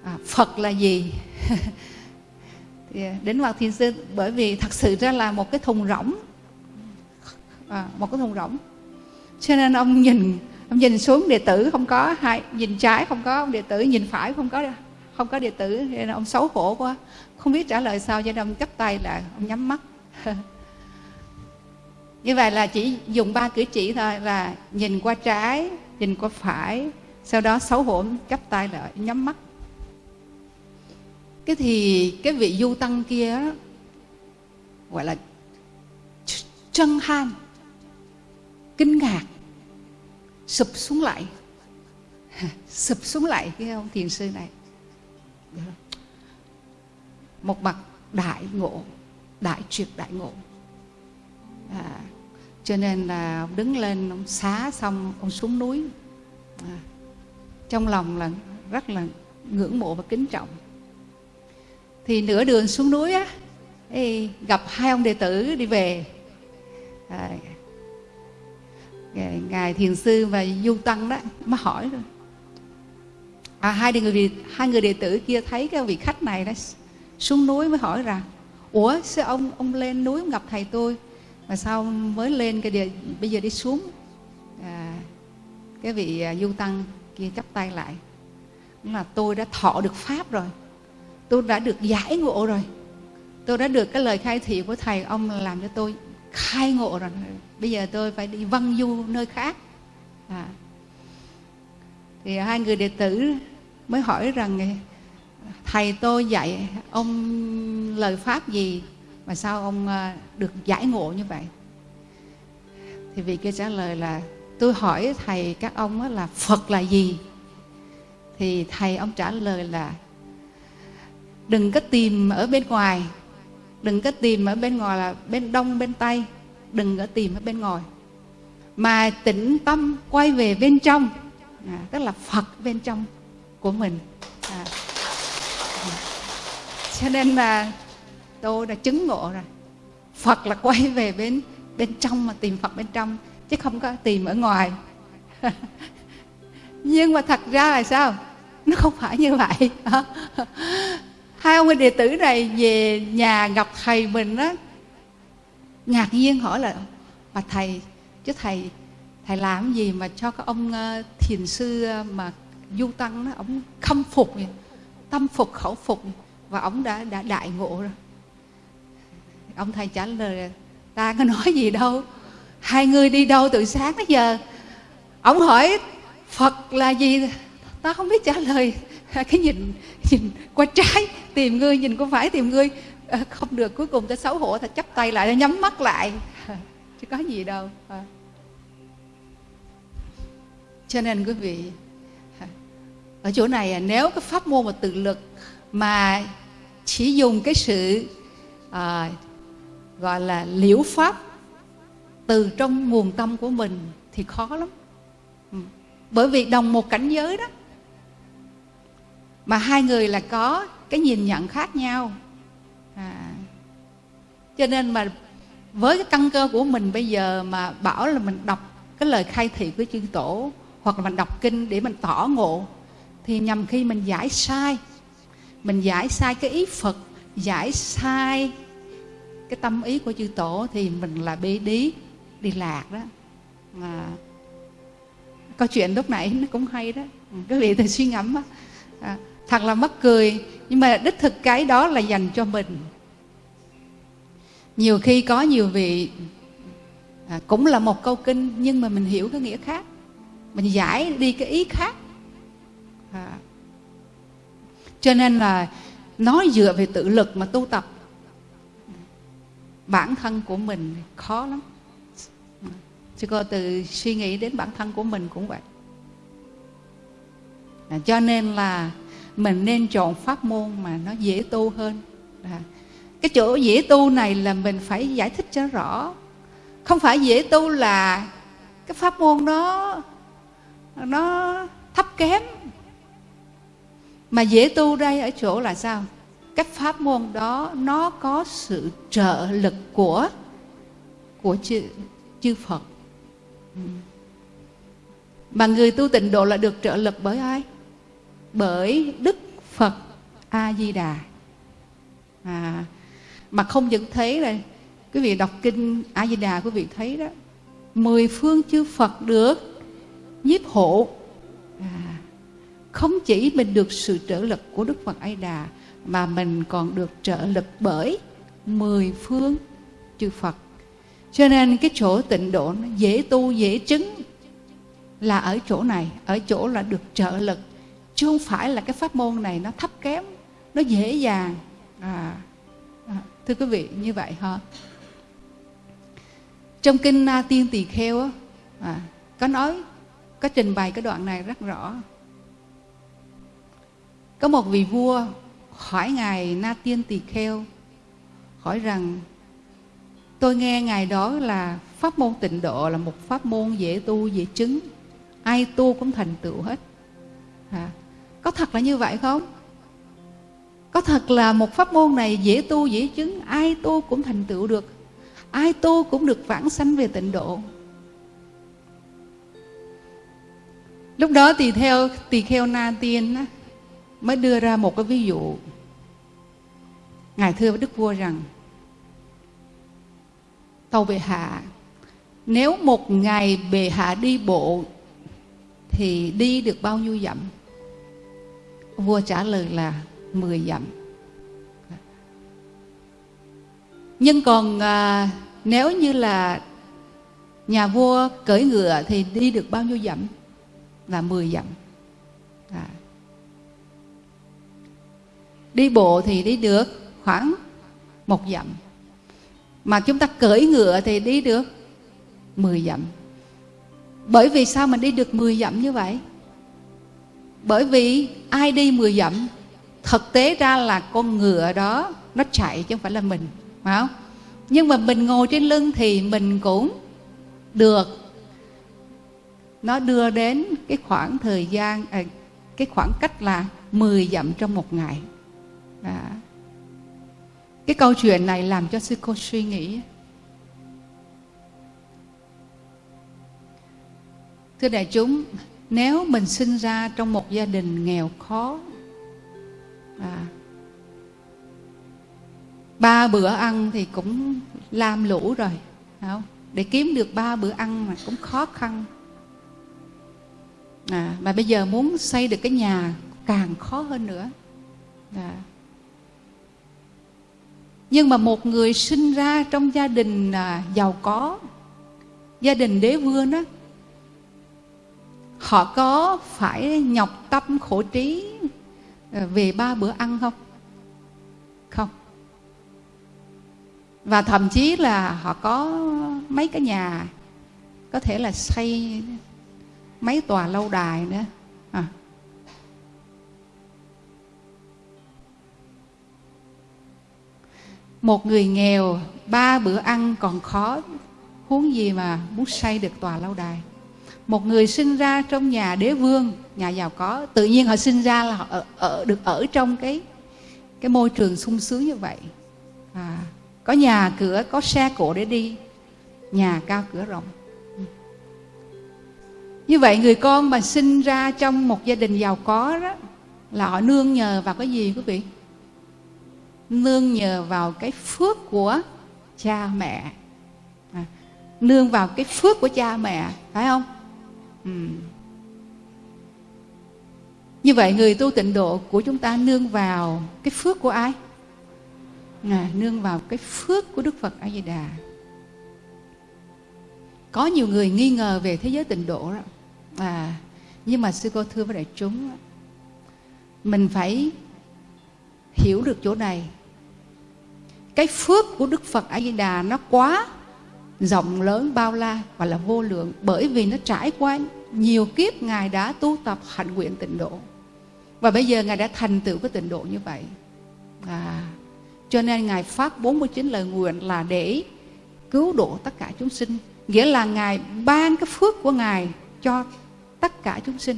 à, phật là gì? Thì đến mặt thiền sư bởi vì thật sự ra là một cái thùng rỗng. À, một cái thùng rỗng. Cho nên ông nhìn ông nhìn xuống đệ tử không có hai, nhìn trái không có, ông đệ tử nhìn phải không có không có đệ tử nên ông xấu hổ quá. Không biết trả lời sao, cho nên ông chắp tay là ông nhắm mắt. Như vậy là chỉ dùng ba cử chỉ thôi, là nhìn qua trái, nhìn qua phải, sau đó xấu hổ chắp tay lại nhắm mắt. Cái thì cái vị du tăng kia gọi là chân han kinh ngạc sụp xuống lại. Sụp xuống lại cái ông thiền sư này. Dạ. Một mặt đại ngộ đại triệt đại ngộ. À, cho nên là ông đứng lên ông xá xong ông xuống núi. À, trong lòng là rất là ngưỡng mộ và kính trọng. Thì nửa đường xuống núi á gặp hai ông đệ tử đi về. À, ngài thiền sư và du tăng đó mới hỏi rồi. À, hai người hai người đệ tử kia thấy cái vị khách này đó xuống núi mới hỏi rằng ủa sao ông ông lên núi ông gặp thầy tôi mà sao mới lên cái địa, bây giờ đi xuống? À, cái vị à, du tăng kia chắp tay lại. Là tôi đã thọ được pháp rồi tôi đã được giải ngộ rồi tôi đã được cái lời khai thị của thầy ông làm cho tôi khai ngộ rồi bây giờ tôi phải đi văn du nơi khác. À. thì hai người đệ tử mới hỏi rằng, thầy tôi dạy ông lời pháp gì mà sao ông à, được giải ngộ như vậy? Thì vị kia trả lời là, tôi hỏi thầy các ông là phật là gì? Thì thầy ông trả lời là, đừng có tìm ở bên ngoài đừng có tìm ở bên ngoài là bên đông bên tây. Đừng có tìm ở bên ngoài. Mà tĩnh tâm quay về bên trong. À, tức là phật bên trong của mình. À. cho nên là tôi đã chứng ngộ rồi. Phật là quay về bên bên trong mà tìm phật bên trong chứ không có tìm ở ngoài. Nhưng mà thật ra là sao? Nó không phải như vậy. hai ông đệ tử này về nhà gặp thầy mình á ngạc nhiên hỏi là mà thầy chứ thầy thầy làm gì mà cho các ông ờ, thiền sư ờ, mà du tăng đó ông khâm phục vậy, tâm phục khẩu phục và ông đã đã đại ngộ rồi. Ông thầy trả lời ta có nói gì đâu hai người đi đâu từ sáng tới giờ? Ông hỏi phật là gì? Ta không biết trả lời. Cái nhìn nhìn qua trái tìm ngươi nhìn có phải tìm ngươi? À, không được cuối cùng ta xấu hổ ta chắp tay lại ta nhắm mắt lại. Chứ có gì đâu. À. cho nên quý vị ở chỗ này nếu cái pháp môn mà tự lực mà chỉ dùng cái sự à, gọi là liễu pháp từ trong nguồn tâm của mình thì khó lắm. Ừ. Bởi vì đồng một cảnh giới đó mà hai người là có cái nhìn nhận khác nhau. À, cho nên mà với cái căn cơ của mình bây giờ mà bảo là mình đọc cái lời khai thị của chư tổ hoặc là mình đọc kinh để mình tỏ ngộ thì nhằm khi mình giải sai mình giải sai cái ý phật giải sai cái tâm ý của chư tổ thì mình là bê đí đi lạc đó. À, câu chuyện lúc nãy nó cũng hay đó. Ừ, Cứ vị thử suy ngẫm á. À, thật là mắc cười nhưng mà đích thực cái đó là dành cho mình. Nhiều khi có nhiều vị à, cũng là một câu kinh nhưng mà mình hiểu cái nghĩa khác. Mình giải đi cái ý khác. À. cho nên là nói dựa về tự lực mà tu tập. Bản thân của mình khó lắm. Chứ cô từ suy nghĩ đến bản thân của mình cũng vậy. À, cho nên là mình nên chọn pháp môn mà nó dễ tu hơn. À, cái chỗ dễ tu này là mình phải giải thích cho rõ. Không phải dễ tu là cái pháp môn đó nó thấp kém. Mà dễ tu đây ở chỗ là sao? Cái pháp môn đó nó có sự trợ lực của của chư, chư Phật. Ừ. Mà người tu tịnh độ là được trợ lực bởi ai? Bởi Đức Phật A Di Đà à, mà không những thấy là quý vị đọc kinh A Di Đà quý vị thấy đó mười phương chư Phật được nhiếp hộ. À, không chỉ mình được sự trợ lực của Đức Phật A Di Đà mà mình còn được trợ lực bởi mười phương chư Phật. Cho nên cái chỗ tịnh độ nó dễ tu dễ chứng là ở chỗ này ở chỗ là được trợ lực chứ không phải là cái pháp môn này nó thấp kém nó dễ dàng. À, à thưa quý vị như vậy ha trong kinh Na Tiên Tỳ Kheo à, có nói có trình bày cái đoạn này rất rõ. Có một vị vua hỏi ngài Na Tiên Tỳ Kheo hỏi rằng tôi nghe ngài đó là pháp môn tịnh độ là một pháp môn dễ tu dễ chứng. Ai tu cũng thành tựu hết. À, có thật là như vậy không? Có thật là một pháp môn này dễ tu dễ chứng ai tu cũng thành tựu được. Ai tu cũng được vãng sanh về tịnh độ. Lúc đó tỳ theo tỳ kheo na tiên á, mới đưa ra một cái ví dụ. Ngài thưa với đức vua rằng tàu bệ hạ nếu một ngày bệ hạ đi bộ thì đi được bao nhiêu dặm? Vua trả lời là 10 dặm. Nhưng còn à, nếu như là nhà vua cưỡi ngựa thì đi được bao nhiêu dặm? Là 10 dặm. À. đi bộ thì đi được khoảng một dặm. Mà chúng ta cưỡi ngựa thì đi được 10 dặm. Bởi vì sao mình đi được 10 dặm như vậy? Bởi vì ai đi 10 dặm thực tế ra là con ngựa đó nó chạy chứ không phải là mình phải không? Nhưng mà mình ngồi trên lưng thì mình cũng được. Nó đưa đến cái khoảng thời gian à, cái khoảng cách là 10 dặm trong một ngày. À. cái câu chuyện này làm cho sư cô suy nghĩ. Thưa đại chúng nếu mình sinh ra trong một gia đình nghèo khó à, ba bữa ăn thì cũng lam lũ rồi không? để kiếm được ba bữa ăn mà cũng khó khăn à, mà bây giờ muốn xây được cái nhà càng khó hơn nữa à. nhưng mà một người sinh ra trong gia đình à, giàu có gia đình đế vương đó họ có phải nhọc tâm khổ trí ờ, về ba bữa ăn không? Không. Và thậm chí là họ có mấy cái nhà, có thể là xây mấy tòa lâu đài nữa. À. một người nghèo, ba bữa ăn còn khó, huống gì mà muốn xây được tòa lâu đài? Một người sinh ra trong nhà đế vương nhà giàu có tự nhiên họ sinh ra là họ ở, ở được ở trong cái cái môi trường sung sướng như vậy. À, có nhà cửa có xe cộ để đi nhà cao cửa rộng. Như vậy người con mà sinh ra trong một gia đình giàu có đó là họ nương nhờ vào cái gì quý vị? Nương nhờ vào cái phước của cha mẹ. À, nương vào cái phước của cha mẹ phải không? Ừ. như vậy người tu tịnh độ của chúng ta nương vào cái phước của ai? À, nương vào cái phước của đức phật a di đà có nhiều người nghi ngờ về thế giới tịnh độ đó. À nhưng mà sư cô thưa với đại chúng mình phải hiểu được chỗ này. Cái phước của đức phật a di đà nó quá rộng lớn bao la và là vô lượng bởi vì nó trải qua nhiều kiếp ngài đã tu tập hạnh nguyện tịnh độ. Và bây giờ ngài đã thành tựu cái tịnh độ như vậy. À, cho nên ngài phát 49 lời nguyện là để cứu độ tất cả chúng sinh. Nghĩa là ngài ban cái phước của ngài cho tất cả chúng sinh.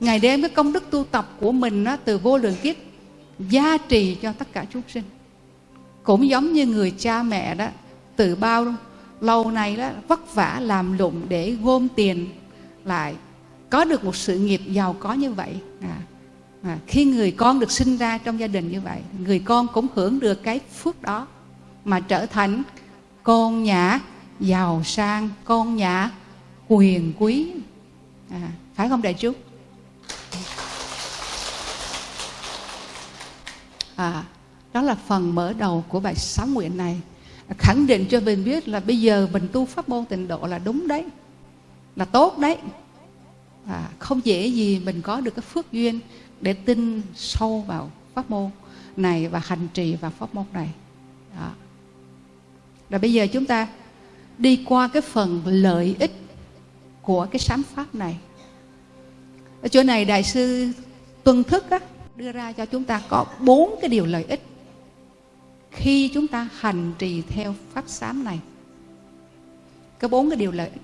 Ngài đem cái công đức tu tập của mình đó, từ vô lượng kiếp gia trì cho tất cả chúng sinh. Cũng giống như người cha mẹ đó từ bao lâu nay đó vất vả làm lụng để gom tiền lại. Có được một sự nghiệp giàu có như vậy à, à, khi người con được sinh ra trong gia đình như vậy người con cũng hưởng được cái phước đó mà trở thành con nhà giàu sang con nhà quyền quý. À, phải không đại chúng? À, đó là phần mở đầu của bài sám nguyện này. Khẳng định cho mình biết là bây giờ mình tu pháp môn tịnh độ là đúng đấy là tốt đấy. À, không dễ gì mình có được cái phước duyên để tin sâu vào pháp môn này và hành trì vào pháp môn này. Đó. rồi bây giờ chúng ta đi qua cái phần lợi ích của cái sám pháp này. Ở chỗ này đại sư tuân thức á, đưa ra cho chúng ta có bốn cái điều lợi ích khi chúng ta hành trì theo pháp sám này. Có bốn cái điều lợi ích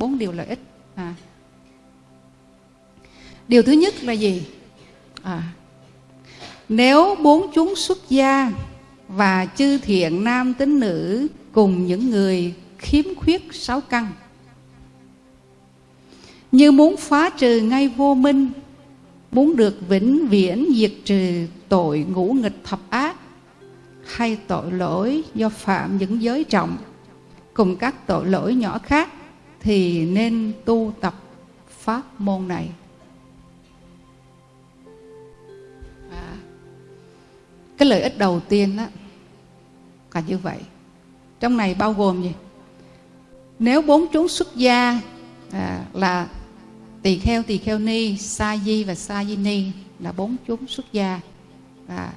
bốn điều lợi ích. À. điều thứ nhất là gì? À, nếu bốn chúng xuất gia và chư thiện nam tín nữ cùng những người khiếm khuyết sáu căn như muốn phá trừ ngay vô minh muốn được vĩnh viễn diệt trừ tội ngũ nghịch thập ác hay tội lỗi do phạm những giới trọng cùng các tội lỗi nhỏ khác thì nên tu tập pháp môn này. À, cái lợi ích đầu tiên đó là như vậy. Trong này bao gồm gì? Nếu bốn chúng xuất gia à, là tỳ kheo tỳ kheo ni sa di và sa di ni là bốn chúng xuất gia. À,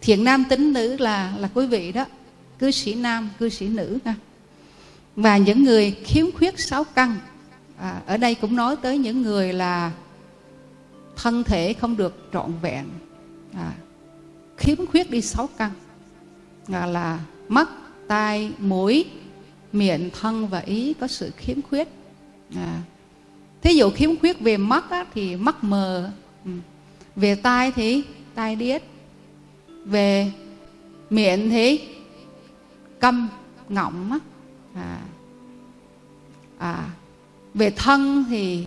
thiện nam tính nữ là là quý vị đó. Cư sĩ nam cư sĩ nữ ha và những người khiếm khuyết sáu căn à, ở đây cũng nói tới những người là thân thể không được trọn vẹn à, khiếm khuyết đi sáu căn à, là mắt tai mũi miệng thân và ý có sự khiếm khuyết à, thí dụ khiếm khuyết về mắt á, thì mắt mờ ừ. về tai thì tai điếc về miệng thì câm ngọng á à, à, về thân thì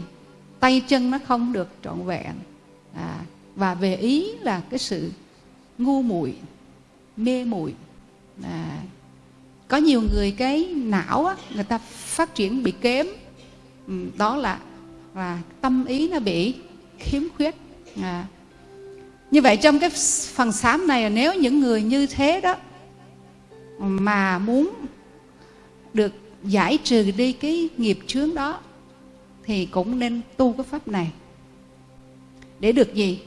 tay chân nó không được trọn vẹn. À, và về ý là cái sự ngu muội mê muội. À, có nhiều người cái não á, người ta phát triển bị kém. Ừ, đó là là tâm ý nó bị khiếm khuyết. À, như vậy trong cái phần sám này nếu những người như thế đó mà muốn được giải trừ đi cái nghiệp chướng đó thì cũng nên tu cái pháp này. Để được gì?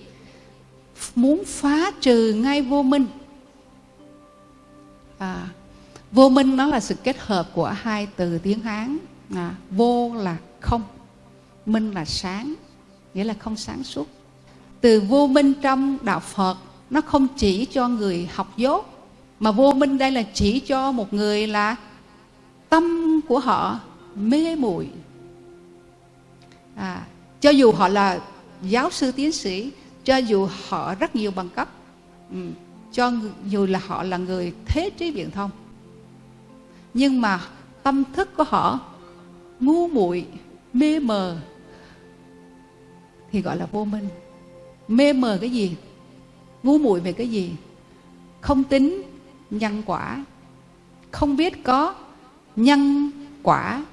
Muốn phá trừ ngay vô minh. À, vô minh nó là sự kết hợp của hai từ tiếng hán à, vô là không minh là sáng nghĩa là không sáng suốt. Từ vô minh trong đạo phật nó không chỉ cho người học dốt mà vô minh đây là chỉ cho một người là tâm của họ mê muội. À, cho dù họ là giáo sư tiến sĩ cho dù họ rất nhiều bằng cấp ừ, cho dù là họ là người thế trí viễn thông nhưng mà tâm thức của họ ngu muội mê mờ thì gọi là vô minh. Mê mờ cái gì? Ngu muội về cái gì? Không tính nhân quả không biết có nhân quả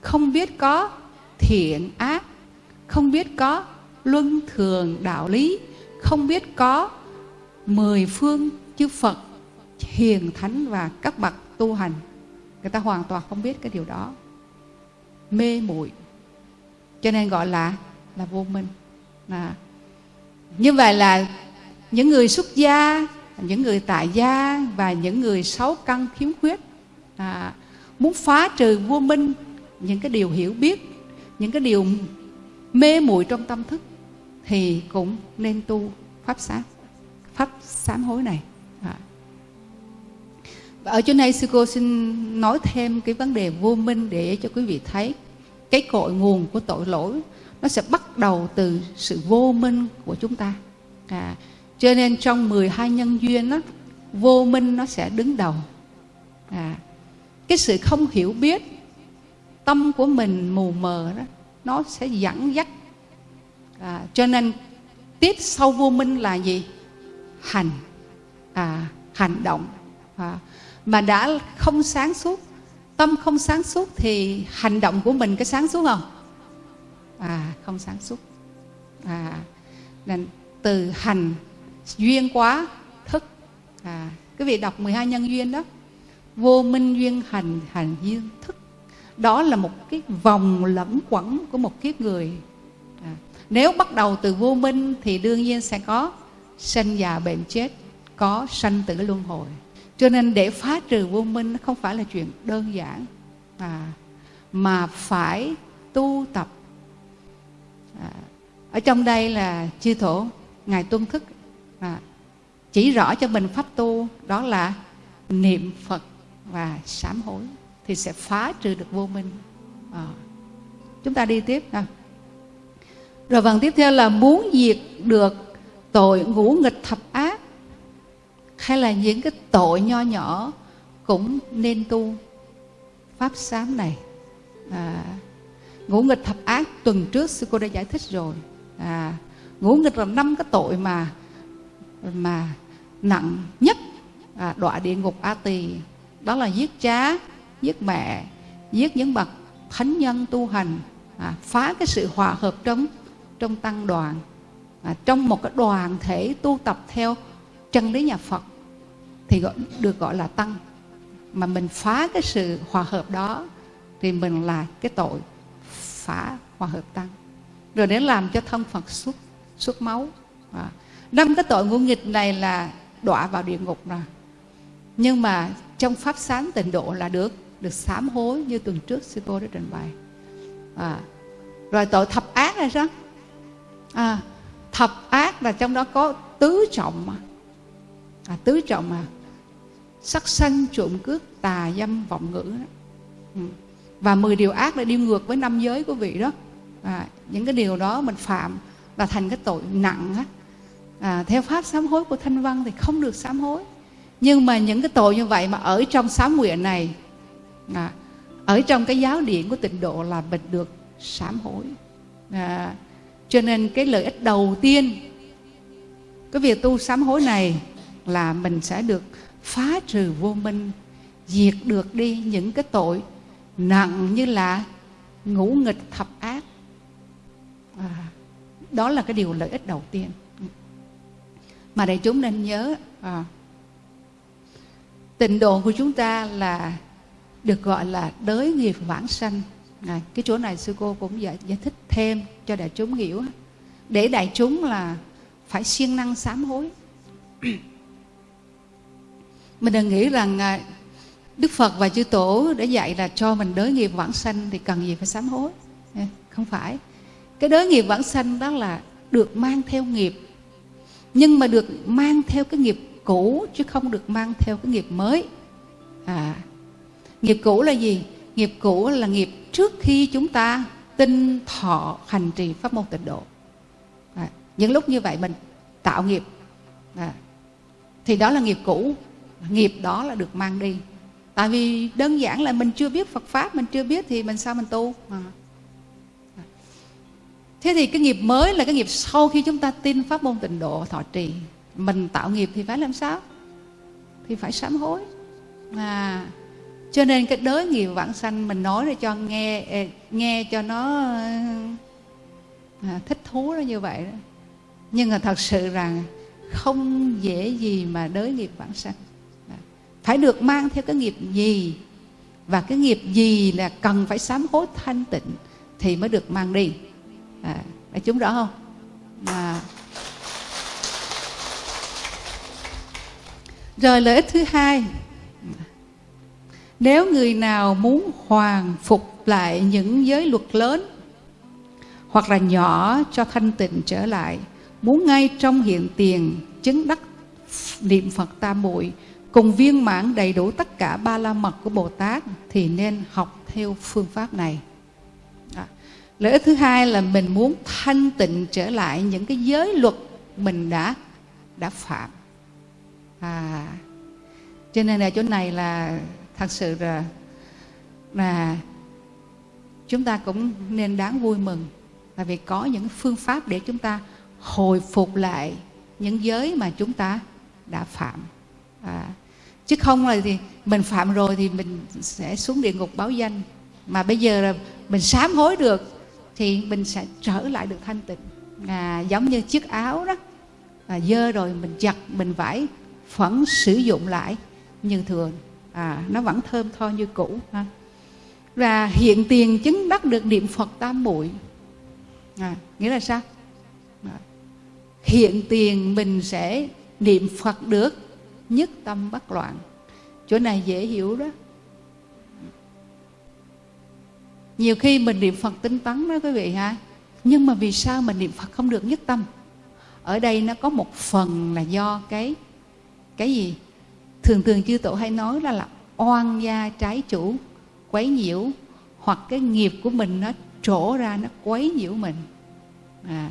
không biết có thiện ác không biết có luân thường đạo lý không biết có mười phương chư phật hiền thánh và các bậc tu hành. Người ta hoàn toàn không biết cái điều đó. Mê muội. Cho nên gọi là là vô minh. À. như vậy là những người xuất gia những người tại gia và những người sáu căn khiếm khuyết à, muốn phá trừ vô minh những cái điều hiểu biết những cái điều mê muội trong tâm thức thì cũng nên tu pháp sáng pháp sám hối này. À. và ở chỗ này sư cô xin nói thêm cái vấn đề vô minh để cho quý vị thấy cái cội nguồn của tội lỗi nó sẽ bắt đầu từ sự vô minh của chúng ta. À, cho nên trong 12 nhân duyên đó, vô minh nó sẽ đứng đầu. À, cái sự không hiểu biết tâm của mình mù mờ đó nó sẽ dẫn dắt. À, cho nên tiếp sau vô minh là gì? Hành. À, hành động. À, mà đã không sáng suốt tâm không sáng suốt thì hành động của mình có sáng suốt không? À không sáng suốt. À nên từ hành duyên quá thức. À cái vị đọc 12 nhân duyên đó vô minh duyên hành hành duyên thức. Đó là một cái vòng lẫn quẩn của một kiếp người. À, nếu bắt đầu từ vô minh thì đương nhiên sẽ có sinh già bệnh chết có sanh tử luân hồi. Cho nên để phá trừ vô minh nó không phải là chuyện đơn giản à, mà phải tu tập. À, ở trong đây là chư thổ ngài tuân thức à, chỉ rõ cho mình pháp tu đó là niệm phật và sám hối thì sẽ phá trừ được vô minh. À, chúng ta đi tiếp ha. Rồi phần tiếp theo là muốn diệt được tội ngũ nghịch thập ác hay là những cái tội nho nhỏ cũng nên tu. Pháp sám này à, ngũ nghịch thập ác tuần trước sư cô đã giải thích rồi. À, ngũ nghịch là năm cái tội mà mà nặng nhất à, đọa địa ngục a tỳ đó là giết cha giết mẹ giết những bậc thánh nhân tu hành à, phá cái sự hòa hợp trong trong tăng đoàn à, trong một cái đoàn thể tu tập theo chân lý nhà Phật thì gọi, được gọi là tăng. Mà mình phá cái sự hòa hợp đó thì mình là cái tội phá hòa hợp tăng. Rồi để làm cho thân Phật xuất xuất máu à. năm cái tội ngũ nghịch này là đọa vào địa ngục rồi. Nhưng mà trong pháp sáng tịnh độ là được được sám hối như tuần trước sư cô đã trình bày à. rồi tội thập ác là sao à, thập ác là trong đó có tứ trọng mà à, tứ trọng mà sắc sân trộm cướp tà dâm vọng ngữ đó. Ừ. và 10 điều ác là đi ngược với năm giới của vị đó à, những cái điều đó mình phạm là thành cái tội nặng á à, theo pháp sám hối của thanh văn thì không được sám hối nhưng mà những cái tội như vậy mà ở trong sám nguyện này à, ở trong cái giáo điển của tịnh độ là mình được sám hối. À, cho nên cái lợi ích đầu tiên cái việc tu sám hối này là mình sẽ được phá trừ vô minh diệt được đi những cái tội nặng như là ngũ nghịch thập ác. À, đó là cái điều lợi ích đầu tiên. Mà đại chúng nên nhớ à, tịnh độ của chúng ta là được gọi là đới nghiệp vãng sanh. À, cái chỗ này sư cô cũng giải, giải thích thêm cho đại chúng hiểu. Để đại chúng là phải siêng năng sám hối. Mình đừng nghĩ rằng à, Đức Phật và chư Tổ đã dạy là cho mình đới nghiệp vãng sanh thì cần gì phải sám hối. Không phải. Cái đới nghiệp vãng sanh đó là được mang theo nghiệp. Nhưng mà được mang theo cái nghiệp cũ chứ không được mang theo cái nghiệp mới. À nghiệp cũ là gì? Nghiệp cũ là nghiệp trước khi chúng ta tinh thọ hành trì pháp môn tịnh độ. À, những lúc như vậy mình tạo nghiệp. À, thì đó là nghiệp cũ. Nghiệp đó là được mang đi. Tại vì đơn giản là mình chưa biết Phật pháp mình chưa biết thì mình sao mình tu? À. thế thì cái nghiệp mới là cái nghiệp sau khi chúng ta tin pháp môn tịnh độ thọ trì mình tạo nghiệp thì phải làm sao? Thì phải sám hối. À cho nên cái đới nghiệp vãng sanh mình nói để cho nghe nghe cho nó à, thích thú nó như vậy đó. Nhưng mà thật sự rằng không dễ gì mà đới nghiệp vãng sanh. Phải được mang theo cái nghiệp gì? Và cái nghiệp gì là cần phải sám hối thanh tịnh thì mới được mang đi. À, đã chúng rõ không? À. rồi lợi ích thứ hai, nếu người nào muốn hoàn phục lại những giới luật lớn hoặc là nhỏ cho thanh tịnh trở lại, muốn ngay trong hiện tiền, chứng đắc niệm phật tam muội, cùng viên mãn đầy đủ tất cả ba la mật của bồ tát thì nên học theo phương pháp này. Lợi ích thứ hai là mình muốn thanh tịnh trở lại những cái giới luật mình đã đã phạm à. Cho nên là chỗ này là thật sự là là chúng ta cũng nên đáng vui mừng. Là vì có những phương pháp để chúng ta hồi phục lại những giới mà chúng ta đã phạm. À, chứ không là thì mình phạm rồi thì mình sẽ xuống địa ngục báo danh. Mà bây giờ là mình sám hối được thì mình sẽ trở lại được thanh tịnh. À, giống như chiếc áo đó. À, dơ rồi mình giặt mình vải vẫn sử dụng lại như thường à, nó vẫn thơm tho như cũ ha. Và hiện tiền chứng đắc được niệm phật tam muội. À, nghĩa là sao? À, hiện tiền mình sẽ niệm phật được nhất tâm bất loạn. Chỗ này dễ hiểu đó. Nhiều khi mình niệm phật tinh tấn đó quý vị ha nhưng mà vì sao mình niệm phật không được nhất tâm? Ở đây nó có một phần là do cái cái gì thường thường chư tổ hay nói là là oan gia trái chủ quấy nhiễu hoặc cái nghiệp của mình nó trổ ra nó quấy nhiễu mình à,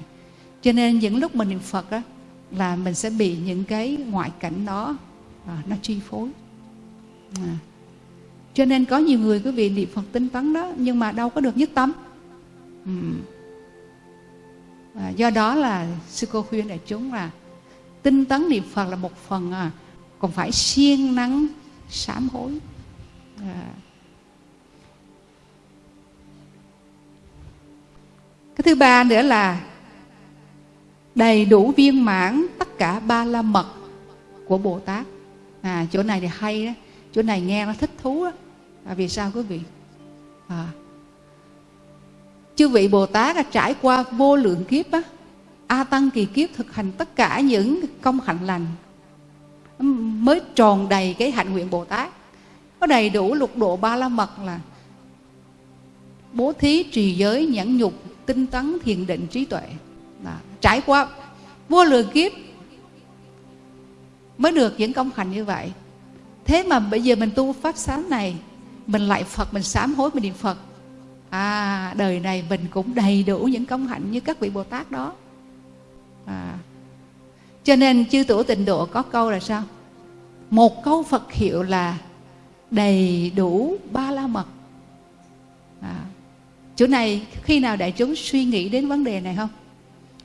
cho nên những lúc mình niệm phật á là mình sẽ bị những cái ngoại cảnh đó à, nó chi phối à. cho nên có nhiều người quý vị niệm phật tinh tấn đó nhưng mà đâu có được nhất tâm ừ. à, do đó là sư cô khuyên đại chúng là tinh tấn niệm phật là một phần à, còn phải siêng năng sám hối. À. cái thứ ba nữa là đầy đủ viên mãn tất cả ba la mật của bồ tát. À chỗ này thì hay đó chỗ này nghe nó thích thú đó. À, vì sao quý vị? À, chư vị bồ tát đã trải qua vô lượng kiếp á a tăng kỳ kiếp thực hành tất cả những công hạnh lành mới tròn đầy cái hạnh nguyện bồ tát. Có đầy đủ lục độ ba la mật là bố thí trì giới nhẫn nhục, tinh tấn thiền định trí tuệ. Đó. trải qua vô lượng kiếp mới được những công hạnh như vậy. Thế mà bây giờ mình tu pháp sám này, mình lại phật, mình sám hối, mình niệm phật. À đời này mình cũng đầy đủ những công hạnh như các vị bồ tát đó à. cho nên chư tổ tịnh độ có câu là sao một câu phật hiệu là đầy đủ ba la mật à. chỗ này khi nào đại chúng suy nghĩ đến vấn đề này không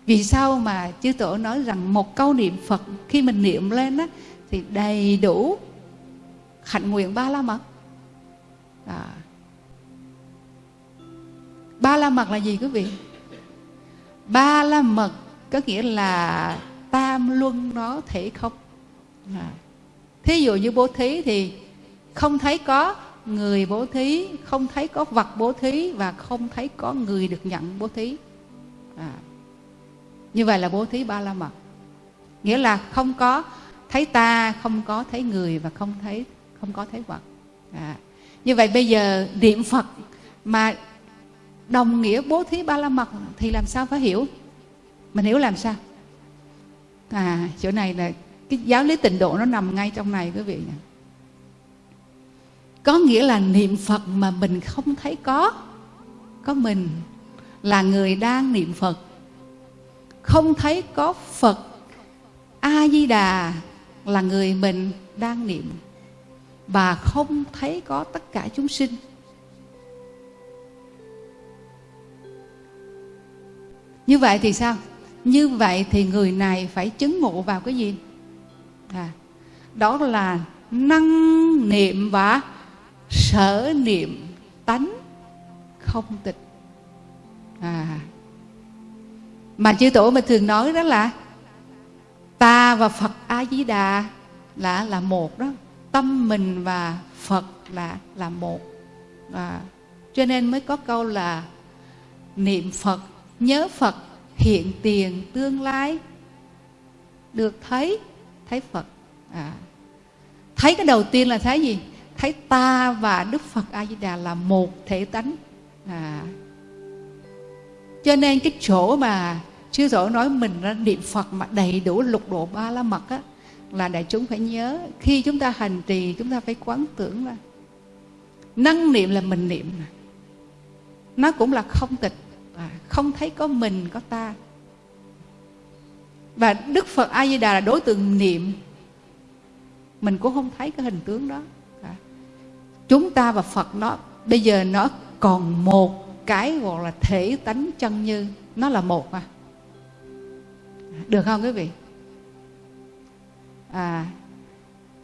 vì sao mà chư tổ nói rằng một câu niệm phật khi mình niệm lên á, thì đầy đủ hạnh nguyện ba la mật à. ba la mật là gì quý vị ba la mật có nghĩa là tam luân nó thể không à. thí dụ như bố thí thì không thấy có người bố thí, không thấy có vật bố thí và không thấy có người được nhận bố thí à. như vậy là bố thí ba la mật nghĩa là không có thấy ta, không có thấy người và không thấy, không có thấy vật à. như vậy bây giờ niệm phật mà đồng nghĩa bố thí ba la mật thì làm sao phải hiểu mình hiểu làm sao? À chỗ này là cái giáo lý tịnh độ nó nằm ngay trong này, quý vị có nghĩa là niệm phật mà mình không thấy có có mình là người đang niệm phật. Không thấy có phật a di đà là người mình đang niệm và không thấy có tất cả chúng sinh. Như vậy thì sao? Như vậy thì người này phải chứng ngộ vào cái gì? À, đó là năng niệm và sở niệm tánh không tịch. À mà chư tổ mình thường nói đó là ta và phật a di đà là là một đó. Tâm mình và phật là là một. À, cho nên mới có câu là niệm phật nhớ phật hiện tiền tương lai. Được thấy thấy phật. À, thấy cái đầu tiên là thấy gì? Thấy ta và đức phật a di đà là một thể tánh. À, cho nên cái chỗ mà chưa rõ nói mình ra niệm phật mà đầy đủ lục độ ba la mật á là đại chúng phải nhớ. Khi chúng ta hành trì chúng ta phải quán tưởng là năng niệm là mình niệm nó cũng là không tịch à, không thấy có mình có ta. Và đức phật a di đà là đối tượng niệm. Mình cũng không thấy cái hình tướng đó. À. chúng ta và phật nó bây giờ nó còn một cái gọi là thể tánh chân như nó là một à được không quý vị? À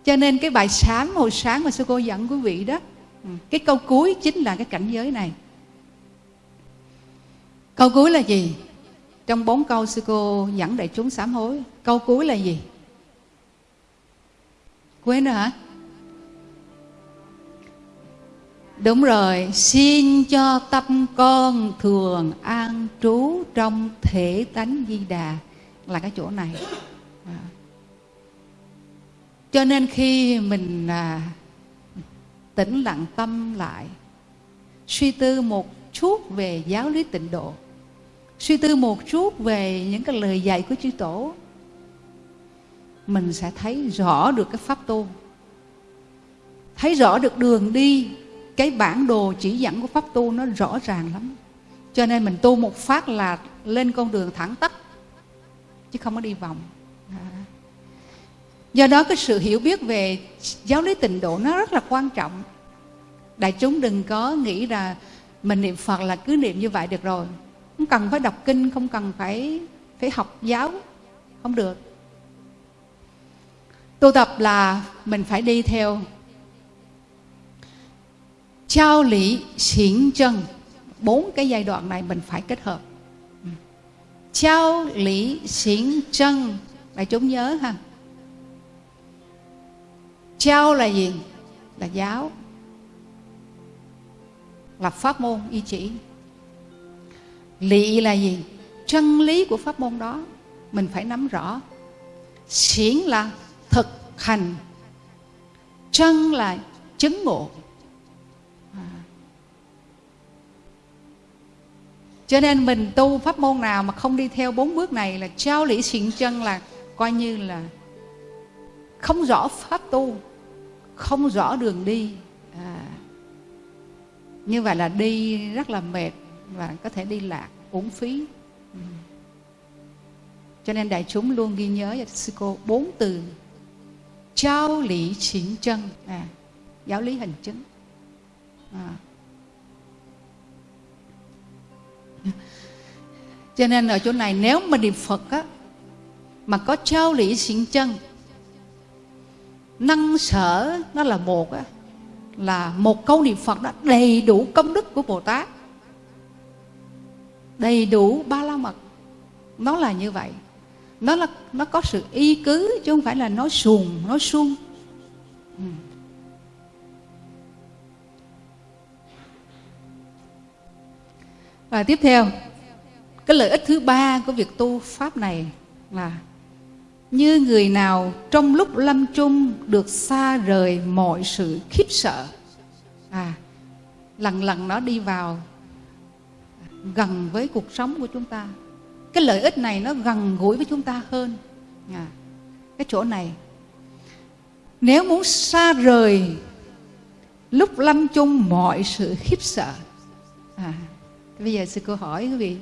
cho nên cái bài sáng hồi sáng mà sư cô dẫn quý vị đó ừ, cái câu cuối chính là cái cảnh giới này câu cuối là gì? Trong bốn câu sư cô dẫn đại chúng sám hối. Câu cuối là gì? Quên rồi hả? Đúng rồi xin cho tâm con thường an trú trong thể tánh di đà. Là cái chỗ này. À. cho nên khi mình à, tĩnh lặng tâm lại suy tư một chút về giáo lý tịnh độ suy tư một chút về những cái lời dạy của chư tổ, mình sẽ thấy rõ được cái pháp tu thấy rõ được đường đi, cái bản đồ chỉ dẫn của pháp tu nó rõ ràng lắm. Cho nên mình tu một phát là lên con đường thẳng tắp, chứ không có đi vòng. Do đó cái sự hiểu biết về giáo lý tịnh độ nó rất là quan trọng. Đại chúng đừng có nghĩ là mình niệm phật là cứ niệm như vậy được rồi không cần phải đọc kinh, không cần phải phải học giáo. Không được. Tu tập là mình phải đi theo. Trao lý xỉn chân. Bốn cái giai đoạn này mình phải kết hợp. Trao lý xỉn chân. Đại chúng nhớ ha. Trao là gì? Là giáo. Là pháp môn y chỉ lị là gì? Chân lý của pháp môn đó, mình phải nắm rõ. Xiển là thực hành. Chân là chứng ngộ. À. cho nên mình tu pháp môn nào mà không đi theo bốn bước này là trao lý xiển chân là coi như là không rõ pháp tu, không rõ đường đi. À. như vậy là đi rất là mệt và có thể đi lạc uổng phí. Cho nên đại chúng luôn ghi nhớ cho sư cô bốn từ. Trao lý chính chân. À, giáo lý hành chứng. À. cho nên ở chỗ này nếu mà niệm phật á mà có trao lý chính chân năng sở nó là một á là một câu niệm phật đó đầy đủ công đức của bồ tát đầy đủ ba la mật. Nó là như vậy. Nó là, nó có sự y cứ chứ không phải là nói xuồng nói suông ừ. và tiếp theo, cái lợi ích thứ ba của việc tu pháp này là như người nào trong lúc lâm chung được xa rời mọi sự khiếp sợ à lần lần nó đi vào gần với cuộc sống của chúng ta. Cái lợi ích này nó gần gũi với chúng ta hơn. À, cái chỗ này nếu muốn xa rời lúc lâm chung mọi sự khiếp sợ. À, bây giờ sư cô hỏi quý vị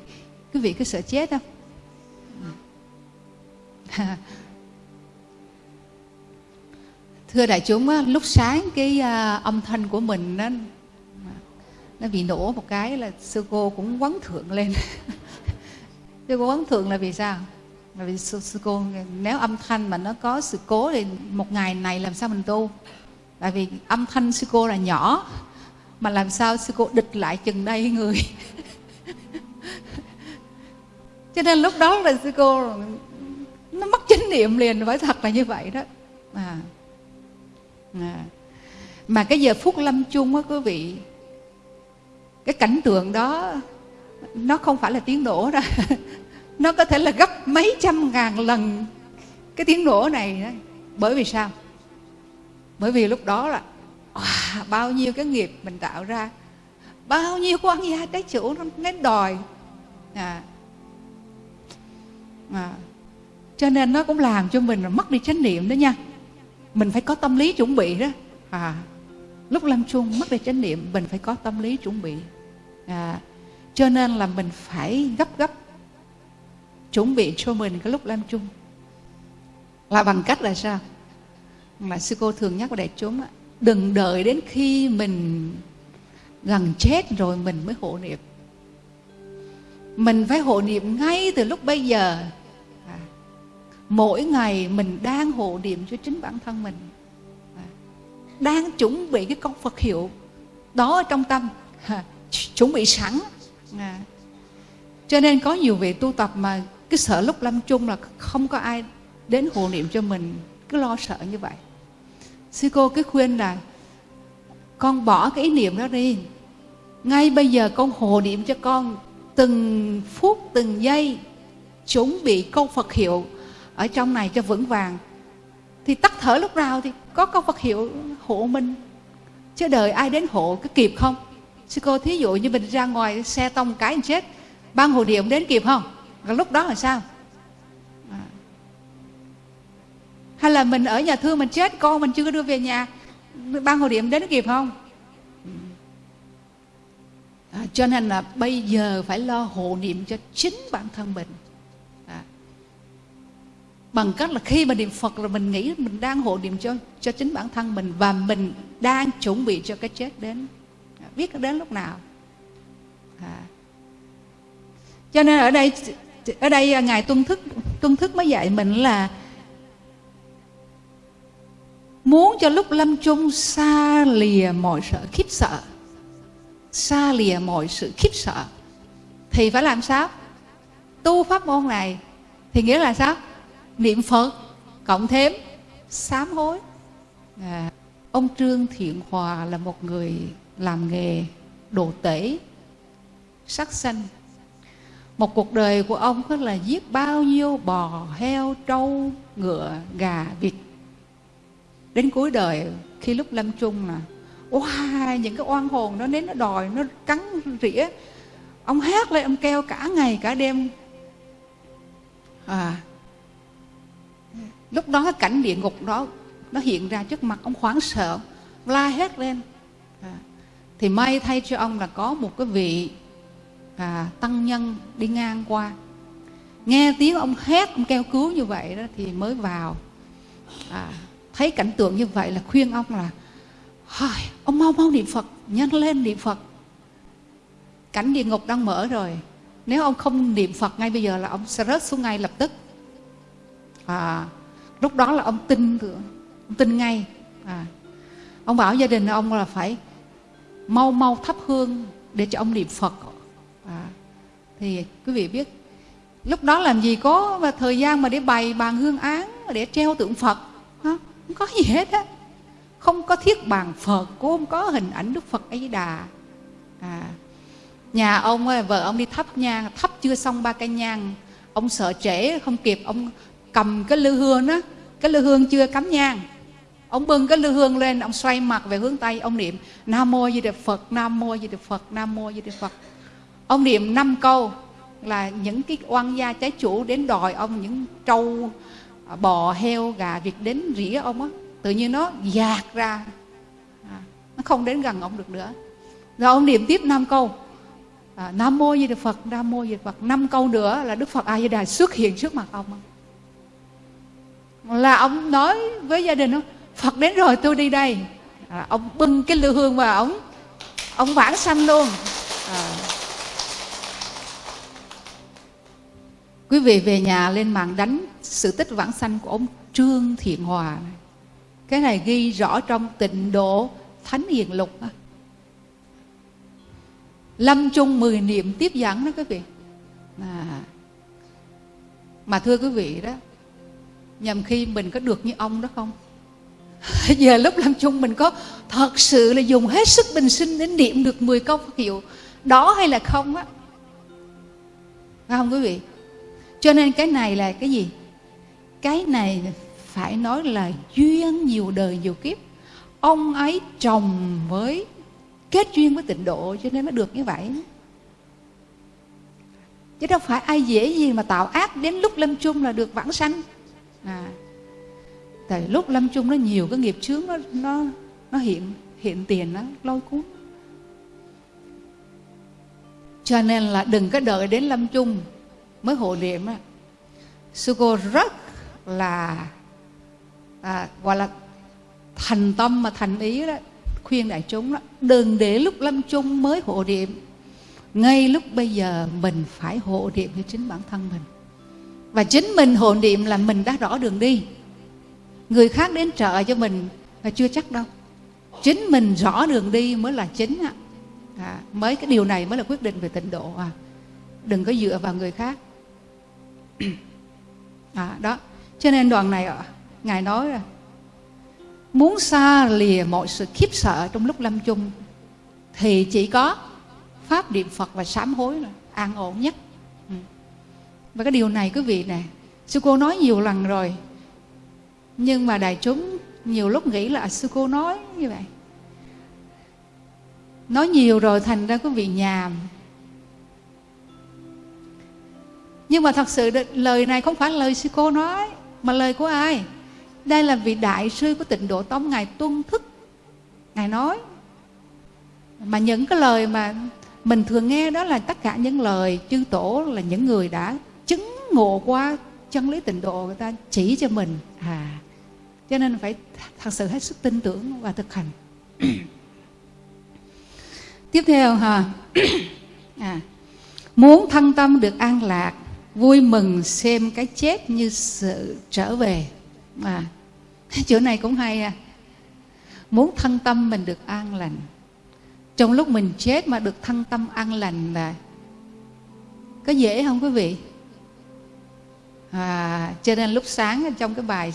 quý vị có sợ chết không? À, thưa đại chúng lúc sáng cái à, âm thanh của mình nó nó bị nổ một cái là sư cô cũng quấn thượng lên. Sư cô quấn thượng là vì sao? Là vì sư, sư cô nếu âm thanh mà nó có sự cố thì một ngày này làm sao mình tu? Tại vì âm thanh sư cô là nhỏ mà làm sao sư cô địch lại chừng đây người? Cho nên lúc đó là sư cô nó mất chánh niệm liền phải thật là như vậy đó. À. à. mà cái giờ phút lâm chung á quý vị cái cảnh tượng đó nó không phải là tiếng nổ đó. Nó có thể là gấp mấy trăm ngàn lần cái tiếng nổ này đó. bởi vì sao? Bởi vì lúc đó là à, bao nhiêu cái nghiệp mình tạo ra bao nhiêu quan gia trái chủ nó đến đòi. À, à, cho nên nó cũng làm cho mình mất đi chánh niệm đó nha. Mình phải có tâm lý chuẩn bị đó. À, lúc lâm chung mất đi chánh niệm mình phải có tâm lý chuẩn bị. À, cho nên là mình phải gấp gấp chuẩn bị cho mình cái lúc lâm chung là bằng cách là sao? Mà sư cô thường nhắc đại chúng đừng đợi đến khi mình gần chết rồi mình mới hộ niệm. Mình phải hộ niệm ngay từ lúc bây giờ. À, mỗi ngày mình đang hộ niệm cho chính bản thân mình đang chuẩn bị cái câu Phật hiệu đó ở trong tâm. Chuẩn bị sẵn. À. cho nên có nhiều vị tu tập mà cái sợ lúc lâm chung là không có ai đến hộ niệm cho mình, cứ lo sợ như vậy. Sư cô cứ khuyên là, con bỏ cái ý niệm đó đi. Ngay bây giờ con hộ niệm cho con từng phút, từng giây, chuẩn bị câu Phật hiệu ở trong này cho vững vàng thì tắt thở lúc nào thì có câu Phật hiệu hộ mình. Chứ đời ai đến hộ có kịp không? Sư cô thí dụ như mình ra ngoài xe tông cái chết ban hồ niệm đến kịp không? Rồi lúc đó là sao? À. hay là mình ở nhà thương mình chết con mình chưa có đưa về nhà ban hồ niệm đến kịp không? À, cho nên là bây giờ phải lo hộ niệm cho chính bản thân mình bằng cách là khi mà niệm phật là mình nghĩ mình đang hộ niệm cho cho chính bản thân mình và mình đang chuẩn bị cho cái chết đến. À, biết đến lúc nào. À. cho nên ở đây ở đây ngài tuân thức tuân thức mới dạy mình là muốn cho lúc lâm chung xa lìa mọi sợ khiếp sợ. Xa lìa mọi sự khiếp sợ. Thì phải làm sao? Tu pháp môn này. Thì nghĩa là sao? Niệm phật cộng thêm sám hối. À, ông trương thiện hòa là một người làm nghề đồ tể sắc xanh. Một cuộc đời của ông có là giết bao nhiêu bò heo trâu ngựa gà vịt. Đến cuối đời khi lúc lâm chung là wow, những cái oan hồn nó đến nó đòi nó cắn rỉa. Ông hát lên ông kêu cả ngày cả đêm. À lúc đó cái cảnh địa ngục đó nó hiện ra trước mặt ông hoảng sợ la hét lên. À, thì may thay cho ông là có một cái vị à, tăng nhân đi ngang qua. Nghe tiếng ông hét ông kêu cứu như vậy đó thì mới vào. À, thấy cảnh tượng như vậy là khuyên ông là ông mau mau niệm Phật nhanh lên niệm Phật. Cảnh địa ngục đang mở rồi. Nếu ông không niệm Phật ngay bây giờ là ông sẽ rớt xuống ngay lập tức. À, lúc đó là ông tin ông tin ngay. À, ông bảo gia đình ông là phải mau mau thắp hương để cho ông niệm Phật. À, thì quý vị biết lúc đó làm gì có mà thời gian mà để bày bàn hương án để treo tượng Phật không có gì hết á. Không có thiết bàn phật cũng không có hình ảnh đức phật ấy đà. À, nhà ông vợ ông đi thắp nhang thắp chưa xong ba cây nhang. Ông sợ trễ không kịp ông cầm cái lư hương đó cái lư hương chưa cắm nhang. Ông bưng cái lư hương lên ông xoay mặt về hướng tây ông niệm nam mô di đà phật nam mô di đà phật nam mô di đà phật. Ông niệm năm câu là những cái oan gia trái chủ đến đòi ông những trâu à, bò heo gà việc đến rỉa ông á. Tự nhiên nó dạt ra. À, nó không đến gần ông được nữa. Rồi ông niệm tiếp năm câu à, nam mô di đà phật nam mô di đà phật. Năm câu nữa là đức phật a di đà xuất hiện trước mặt ông là ông nói với gia đình ông phật đến rồi tôi đi đây. À, ông bưng cái lưu hương và ông ông vãng sanh luôn. À. quý vị về nhà lên mạng đánh sự tích vãng sanh của ông trương thiện hòa này. Cái này ghi rõ trong tịnh độ thánh hiền lục lâm chung mười niệm tiếp dẫn đó quý vị. À. mà thưa quý vị đó nhằm khi mình có được như ông đó không? Giờ lúc lâm chung mình có thật sự là dùng hết sức bình sinh để niệm được 10 câu Phật hiệu. Đó hay là không á? Phải không quý vị? Cho nên cái này là cái gì? Cái này phải nói là duyên nhiều đời nhiều kiếp. Ông ấy chồng với kết duyên với tịnh độ cho nên mới được như vậy. Chứ đâu phải ai dễ gì mà tạo ác đến lúc lâm chung là được vãng sanh à. Tại lúc lâm chung nó nhiều cái nghiệp chướng nó nó nó hiện hiện tiền nó lôi cuốn. Cho nên là đừng có đợi đến lâm chung mới hộ niệm á. Sư cô rất là à, gọi là thành tâm mà thành ý đó khuyên đại chúng đó đừng để lúc lâm chung mới hộ niệm ngay lúc bây giờ mình phải hộ niệm cho chính bản thân mình và chính mình hộ niệm là mình đã rõ đường đi. Người khác đến trợ cho mình là chưa chắc đâu. Chính mình rõ đường đi mới là chính ạ à, mới cái điều này mới là quyết định về tịnh độ à. Đừng có dựa vào người khác. À, đó. Cho nên đoạn này ngài nói là muốn xa lìa mọi sự khiếp sợ trong lúc lâm chung thì chỉ có pháp niệm phật và sám hối là an ổn nhất và cái điều này quý vị nè, sư cô nói nhiều lần rồi. Nhưng mà đại chúng nhiều lúc nghĩ là sư cô nói như vậy. Nói nhiều rồi thành ra quý vị nhàm. Nhưng mà thật sự lời này không phải lời sư cô nói, mà lời của ai? Đây là vị đại sư của tịnh độ tông, ngài tuân thức. Ngài nói. Mà những cái lời mà mình thường nghe đó là tất cả những lời chư tổ, là những người đã ngộ qua chân lý tịnh độ người ta chỉ cho mình. À cho nên phải thật sự hết sức tin tưởng và thực hành. Tiếp theo ha. À, muốn thân tâm được an lạc vui mừng xem cái chết như sự trở về. À chỗ này cũng hay à muốn thân tâm mình được an lành. Trong lúc mình chết mà được thân tâm an lành là có dễ không quý vị à, cho nên lúc sáng trong cái bài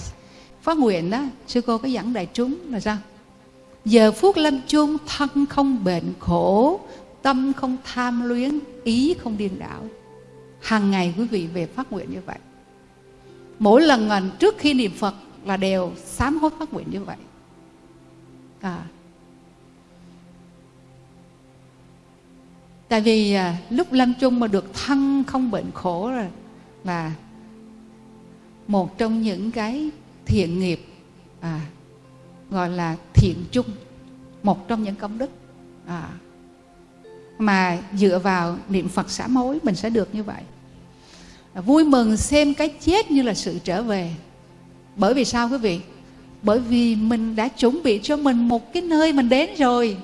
phát nguyện đó sư cô có dẫn đại chúng là sao? Giờ phút lâm chung thân không bệnh khổ tâm không tham luyến ý không điên đảo. Hàng ngày quý vị về phát nguyện như vậy. Mỗi lần trước khi niệm phật là đều sám hối phát nguyện như vậy. À. tại vì à, lúc lâm chung mà được thân không bệnh khổ rồi là một trong những cái thiện nghiệp à, gọi là thiện chung một trong những công đức à, mà dựa vào niệm phật xả mối mình sẽ được như vậy. À, vui mừng xem cái chết như là sự trở về. Bởi vì sao quý vị? Bởi vì mình đã chuẩn bị cho mình một cái nơi mình đến rồi.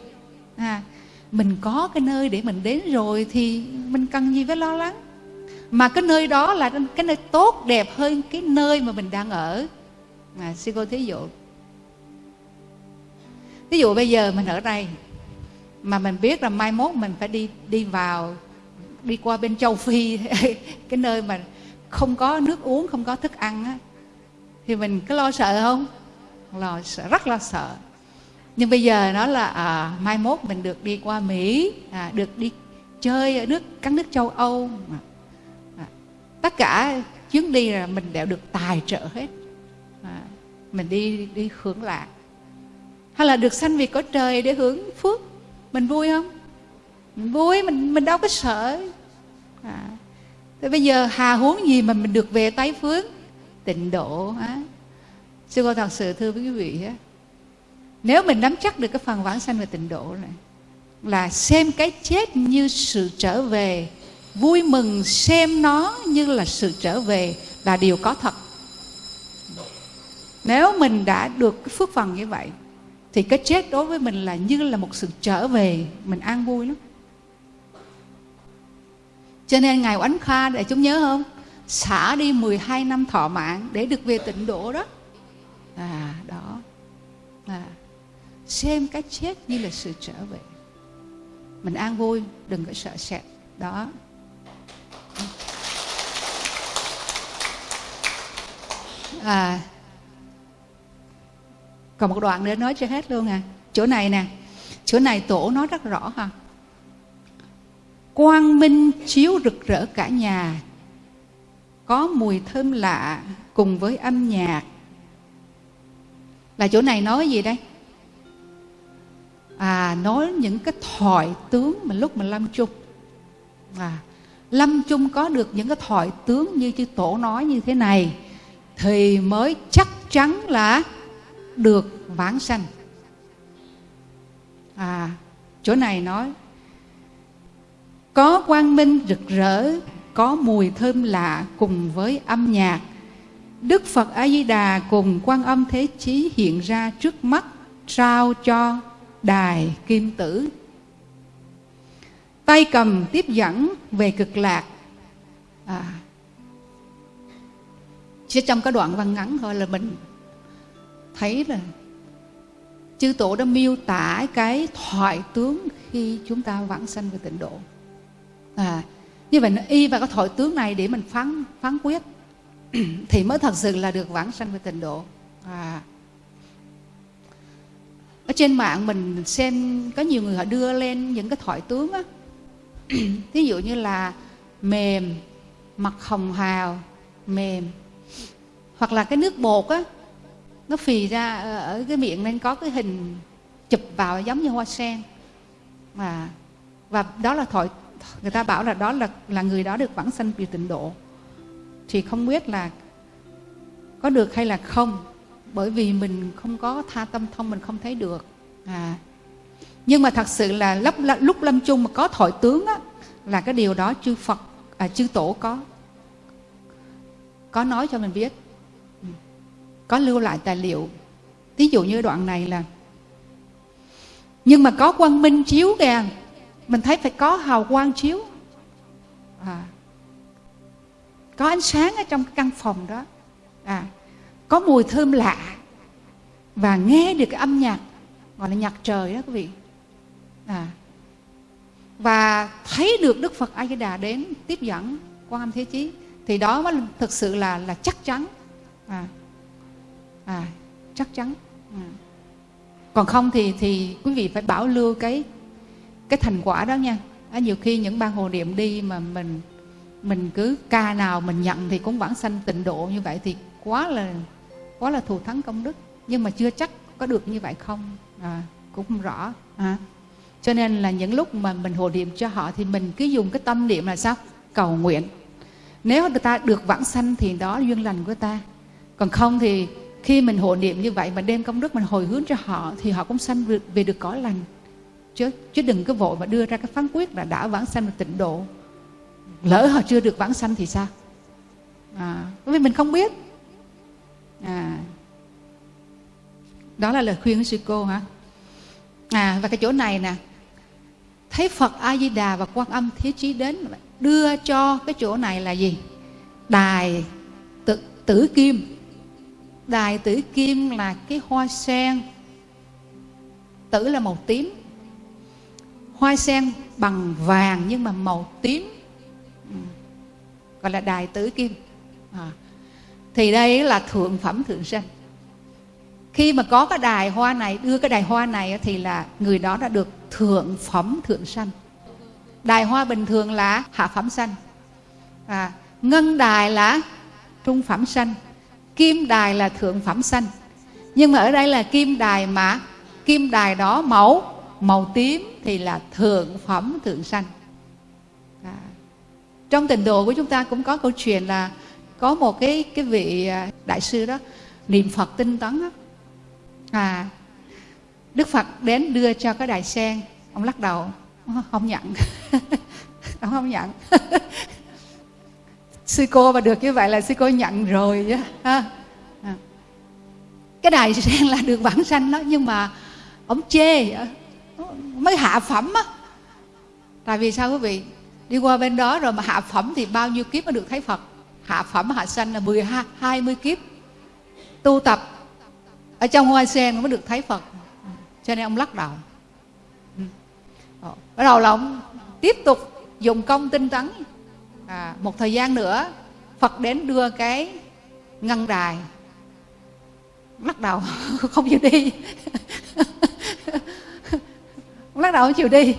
À, mình có cái nơi để mình đến rồi thì mình cần gì phải lo lắng? Mà cái nơi đó là cái nơi tốt đẹp hơn cái nơi mà mình đang ở. À, sư cô thí dụ thí dụ bây giờ mình ở đây mà mình biết là mai mốt mình phải đi đi vào đi qua bên châu phi cái nơi mà không có nước uống không có thức ăn á thì mình có lo sợ không? Lo sợ rất lo sợ. Nhưng bây giờ nó là à, mai mốt mình được đi qua mỹ à, được đi chơi ở nước các nước châu âu à, tất cả chuyến đi là mình đều được tài trợ hết. À, mình đi đi hưởng lạc. Hay là được sanh vì có trời để hưởng phước. Mình vui không? Mình vui mình mình đâu có sợ. À, thế bây giờ hà huống gì mà mình được về tái phước tịnh độ á. Sư cô thật sự thưa với quý vị á nếu mình nắm chắc được cái phần vãng sanh và tịnh độ này là xem cái chết như sự trở về vui mừng xem nó như là sự trở về là điều có thật. Nếu mình đã được cái phước phần như vậy, thì cái chết đối với mình là như là một sự trở về, mình an vui lắm. Cho nên ngài oánh kha, để chúng nhớ không? Xả đi 12 năm thọ mạng để được về tịnh độ đó. À đó. À xem cái chết như là sự trở về. Mình an vui, đừng có sợ sệt. Đó. À. Còn một đoạn nữa nói cho hết luôn à. Chỗ này nè. Chỗ này tổ nói rất rõ ha. Quang minh chiếu rực rỡ cả nhà. Có mùi thơm lạ cùng với âm nhạc. Là chỗ này nói gì đây? À nói những cái thoại tướng mà lúc mà lâm chung. À lâm chung có được những cái thoại tướng như chư tổ nói như thế này thì mới chắc chắn là được vãng sanh. À chỗ này nói có quang minh rực rỡ có mùi thơm lạ cùng với âm nhạc. Đức phật a di đà cùng quan âm thế chí hiện ra trước mắt trao cho đài kim tử. Tay cầm tiếp dẫn về cực lạc. À, chỉ trong cái đoạn văn ngắn thôi là mình thấy là chư tổ đã miêu tả cái thoại tướng khi chúng ta vãng sanh về tịnh độ. À, như vậy y vào cái thoại tướng này để mình phán phán quyết thì mới thật sự là được vãng sanh về tịnh độ. À, ở trên mạng mình xem có nhiều người họ đưa lên những cái thoại tướng á. Thí dụ như là mềm mặt hồng hào mềm hoặc là cái nước bột á nó phì ra ờ, ở cái miệng nên có cái hình chụp vào giống như hoa sen. Và và đó là thổi người ta bảo là đó là là người đó được vãng sanh vì tịnh độ. Thì không biết là có được hay là không bởi vì mình không có tha tâm thông mình không thấy được. À nhưng mà thật sự là lúc, lúc lâm chung mà có thổi tướng á, là cái điều đó chư phật à, chư tổ có có nói cho mình biết có lưu lại tài liệu. Ví dụ như đoạn này là nhưng mà có quang minh chiếu kìa mình thấy phải có hào quang chiếu. À, có ánh sáng ở trong căn phòng đó. À, có mùi thơm lạ và nghe được cái âm nhạc gọi là nhạc trời đó quý vị. À, và thấy được Đức Phật A Di Đà đến tiếp dẫn quan âm thế chí thì đó mới thực sự là là chắc chắn. À, à chắc chắn. À. còn không thì thì quý vị phải bảo lưu cái cái thành quả đó nha. À, nhiều khi những ban hồ niệm đi mà mình mình cứ ca nào mình nhận thì cũng vãng sanh tịnh độ như vậy thì quá là quá là thù thắng công đức. Nhưng mà chưa chắc có được như vậy không? À, cũng không rõ. À. cho nên là những lúc mà mình hồ niệm cho họ thì mình cứ dùng cái tâm niệm là sao? Cầu nguyện. Nếu người ta được vãng sanh thì đó duyên lành của ta. Còn không thì khi mình hộ niệm như vậy mà đem công đức mình hồi hướng cho họ thì họ cũng sanh về được cõi lành. Chứ chứ đừng có vội mà đưa ra cái phán quyết là đã vãng sanh được tịnh độ. Lỡ họ chưa được vãng sanh thì sao? À, bởi vì mình không biết. À, đó là lời khuyên của sư cô hả? À và cái chỗ này nè. Thấy phật a di đà và quan âm thế chí đến đưa cho cái chỗ này là gì? Đài tử, tử kim đài tử kim là cái hoa sen. Tử là màu tím. Hoa sen bằng vàng nhưng mà màu tím. Ừ. Gọi là đài tử kim. À. thì đây là thượng phẩm thượng sanh khi mà có cái đài hoa này đưa cái đài hoa này thì là người đó đã được thượng phẩm thượng sanh đài hoa bình thường là hạ phẩm sanh à, ngân đài là trung phẩm sanh kim đài là thượng phẩm xanh, nhưng mà ở đây là kim đài mà kim đài đó màu màu tím thì là thượng phẩm thượng xanh. à. trong tình độ của chúng ta cũng có câu chuyện là có một cái cái vị à, đại sư đó niệm phật tinh tấn đó. à đức phật đến đưa cho cái đài sen ông lắc đầu ờ, không nhận ông không nhận sư cô mà được như vậy là sư cô nhận rồi chứ ha. À. cái đài sen là được vãng sanh đó nhưng mà ông chê mới hạ phẩm á. Tại vì sao quý vị? Đi qua bên đó rồi mà hạ phẩm thì bao nhiêu kiếp mới được thấy phật? Hạ phẩm hạ sanh là 12, 20 kiếp. Tu tập ở trong hoa sen mới được thấy phật. Cho nên ông lắc đầu. Ừ. Bắt đầu là ông tiếp tục dùng công tinh tấn à, một thời gian nữa phật đến đưa cái ngân đài. Lắc đầu không chịu đi. Lắc đầu không chịu đi.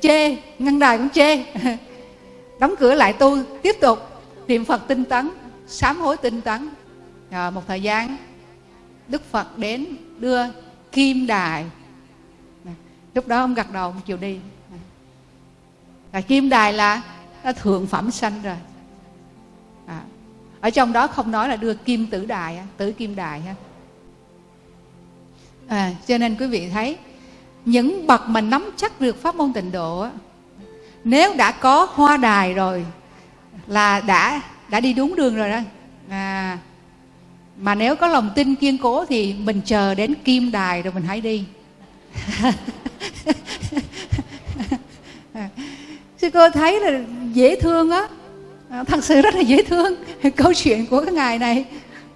Chê ngăn đài cũng chê. Đóng cửa lại tu tiếp tục niệm phật tinh tấn sám hối tinh tấn. À, một thời gian đức phật đến đưa kim đài. Lúc đó ông gật đầu ông chịu đi. À kim đài là, nó thượng phẩm sanh rồi. À. ở trong đó không nói là đưa kim tử đài tử kim đài ha. À, cho nên quý vị thấy những bậc mà nắm chắc được pháp môn tịnh độ nếu đã có hoa đài rồi là đã đã đi đúng đường rồi đó. À, mà nếu có lòng tin kiên cố thì mình chờ đến kim đài rồi mình hãy đi. À, sư cô thấy là dễ thương á. À, thật sự rất là dễ thương. Câu chuyện của cái ngài này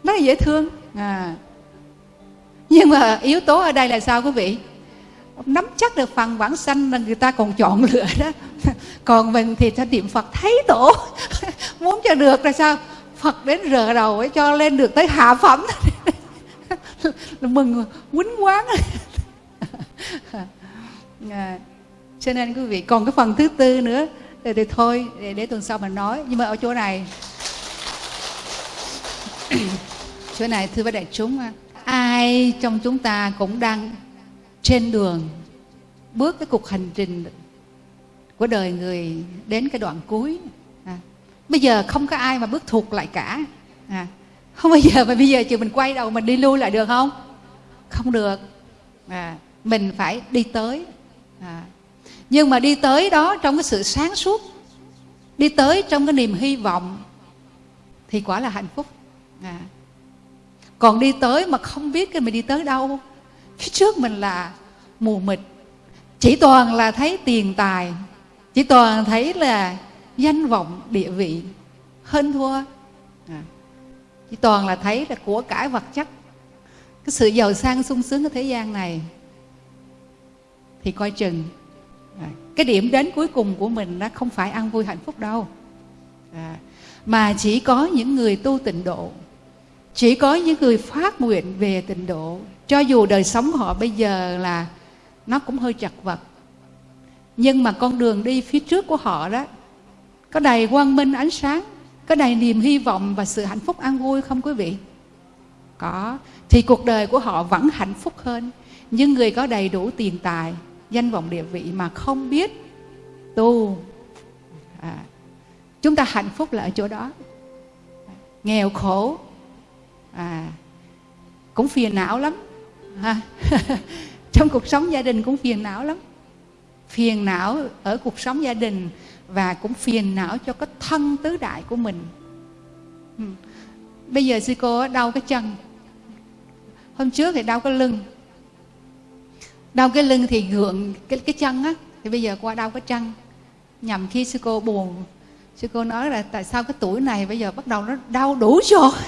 rất là dễ thương. À. nhưng mà yếu tố ở đây là sao quý vị? Nắm chắc được phần bản sanh là người ta còn chọn lựa đó. Còn mình thì ta niệm phật thấy tổ. Muốn cho được là sao? Phật đến rờ đầu ấy cho lên được tới hạ phẩm. Mừng quýnh quán à, cho nên quý vị còn cái phần thứ tư nữa thì, thì thôi để, để tuần sau mình nói nhưng mà ở chỗ này chỗ này thưa với đại chúng ai trong chúng ta cũng đang trên đường bước cái cuộc hành trình của đời người đến cái đoạn cuối à. bây giờ không có ai mà bước thuộc lại cả à. không bao giờ mà bây giờ chỉ mình quay đầu mình đi lui lại được không không được à. mình phải đi tới à nhưng mà đi tới đó trong cái sự sáng suốt, đi tới trong cái niềm hy vọng, thì quả là hạnh phúc à. còn đi tới mà không biết cái mình đi tới đâu, phía trước mình là mù mịt chỉ toàn là thấy tiền tài, chỉ toàn thấy là danh vọng, địa vị hơn thua à. chỉ toàn là thấy là của cải vật chất cái sự giàu sang sung sướng của thế gian này, thì coi chừng cái điểm đến cuối cùng của mình nó không phải ăn vui hạnh phúc đâu. À. mà chỉ có những người tu tịnh độ, chỉ có những người phát nguyện về tịnh độ. Cho dù đời sống họ bây giờ là nó cũng hơi chật vật, nhưng mà con đường đi phía trước của họ đó, có đầy quang minh ánh sáng, có đầy niềm hy vọng và sự hạnh phúc an vui không quý vị? Có. Thì cuộc đời của họ vẫn hạnh phúc hơn những người có đầy đủ tiền tài danh vọng địa vị mà không biết tu. À, chúng ta hạnh phúc là ở chỗ đó. Nghèo khổ à, cũng phiền não lắm. Ha trong cuộc sống gia đình cũng phiền não lắm. Phiền não ở cuộc sống gia đình và cũng phiền não cho cái thân tứ đại của mình. Ừ. Bây giờ sư cô đau cái chân. Hôm trước thì đau cái lưng đau cái lưng thì gượng cái cái chân á. Thì bây giờ qua đau cái chân nhằm khi sư cô buồn. Sư cô nói là tại sao cái tuổi này bây giờ bắt đầu nó đau đủ rồi.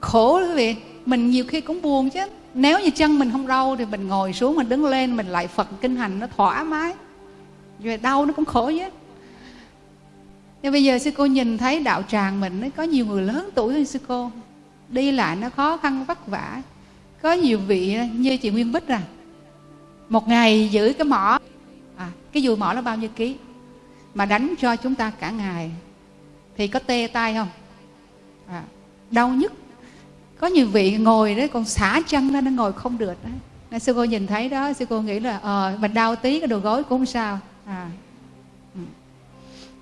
Khổ quý vị. Mình nhiều khi cũng buồn chứ. Nếu như chân mình không đau thì mình ngồi xuống, mình đứng lên, mình lại phật kinh hành nó thoải mái. Rồi đau nó cũng khổ chứ. Nhưng bây giờ sư cô nhìn thấy đạo tràng mình, nó có nhiều người lớn tuổi hơn sư cô. Đi lại nó khó khăn vất vả có nhiều vị ờ, như chị nguyên bích à một ngày giữ cái mỏ à, cái dùi mỏ nó bao nhiêu ký mà đánh cho chúng ta cả ngày thì có tê tay không? À, đau nhức. Có nhiều vị ngồi đấy còn xả chân ra nó ngồi không được đấy nên sư cô nhìn thấy đó sư cô nghĩ là ờ mình đau tí cái đầu gối cũng không sao. À ừ.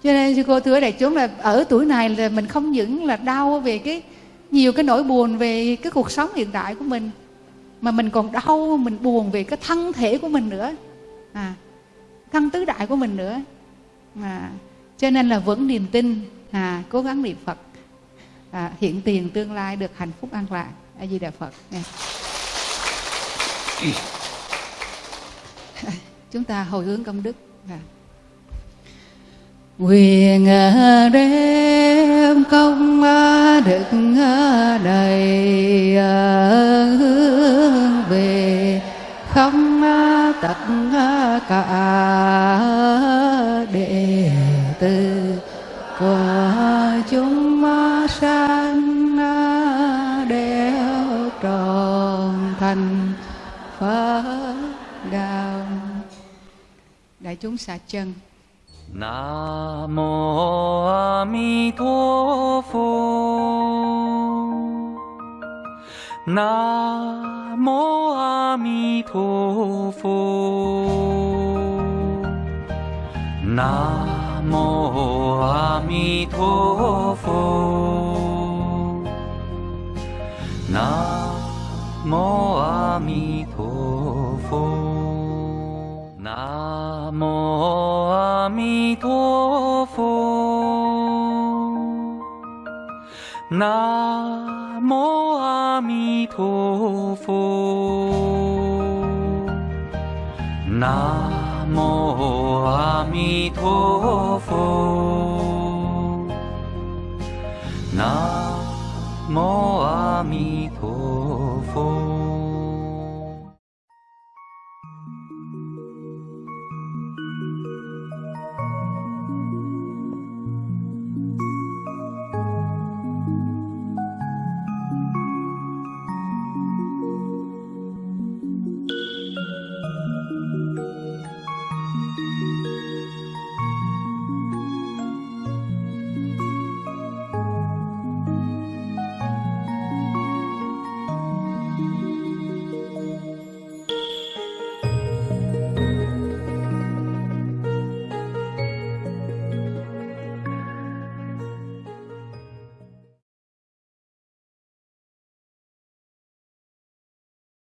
cho nên sư cô thưa đại chúng là ở tuổi này là mình không những là đau về cái nhiều cái nỗi buồn về cái cuộc sống hiện tại của mình mà mình còn đau mình buồn về cái thân thể của mình nữa. À thân tứ đại của mình nữa. À cho nên là vẫn niềm tin à cố gắng niệm phật. À, hiện tiền tương lai được hạnh phúc an lạc. A di đà phật. Nha. Chúng ta hồi hướng công đức. À. quyền à, đem công à, đức à, đầy hướng không tất cả đệ tử của chúng sanh đều tròn thành Phật đạo đại chúng xả chân Nam mô A Di Đà Phật. 南无阿弥陀佛。南无阿弥陀佛。南无阿弥陀佛。南无阿弥陀佛。南南无阿弥陀佛。南无阿弥陀佛。南无阿弥陀佛。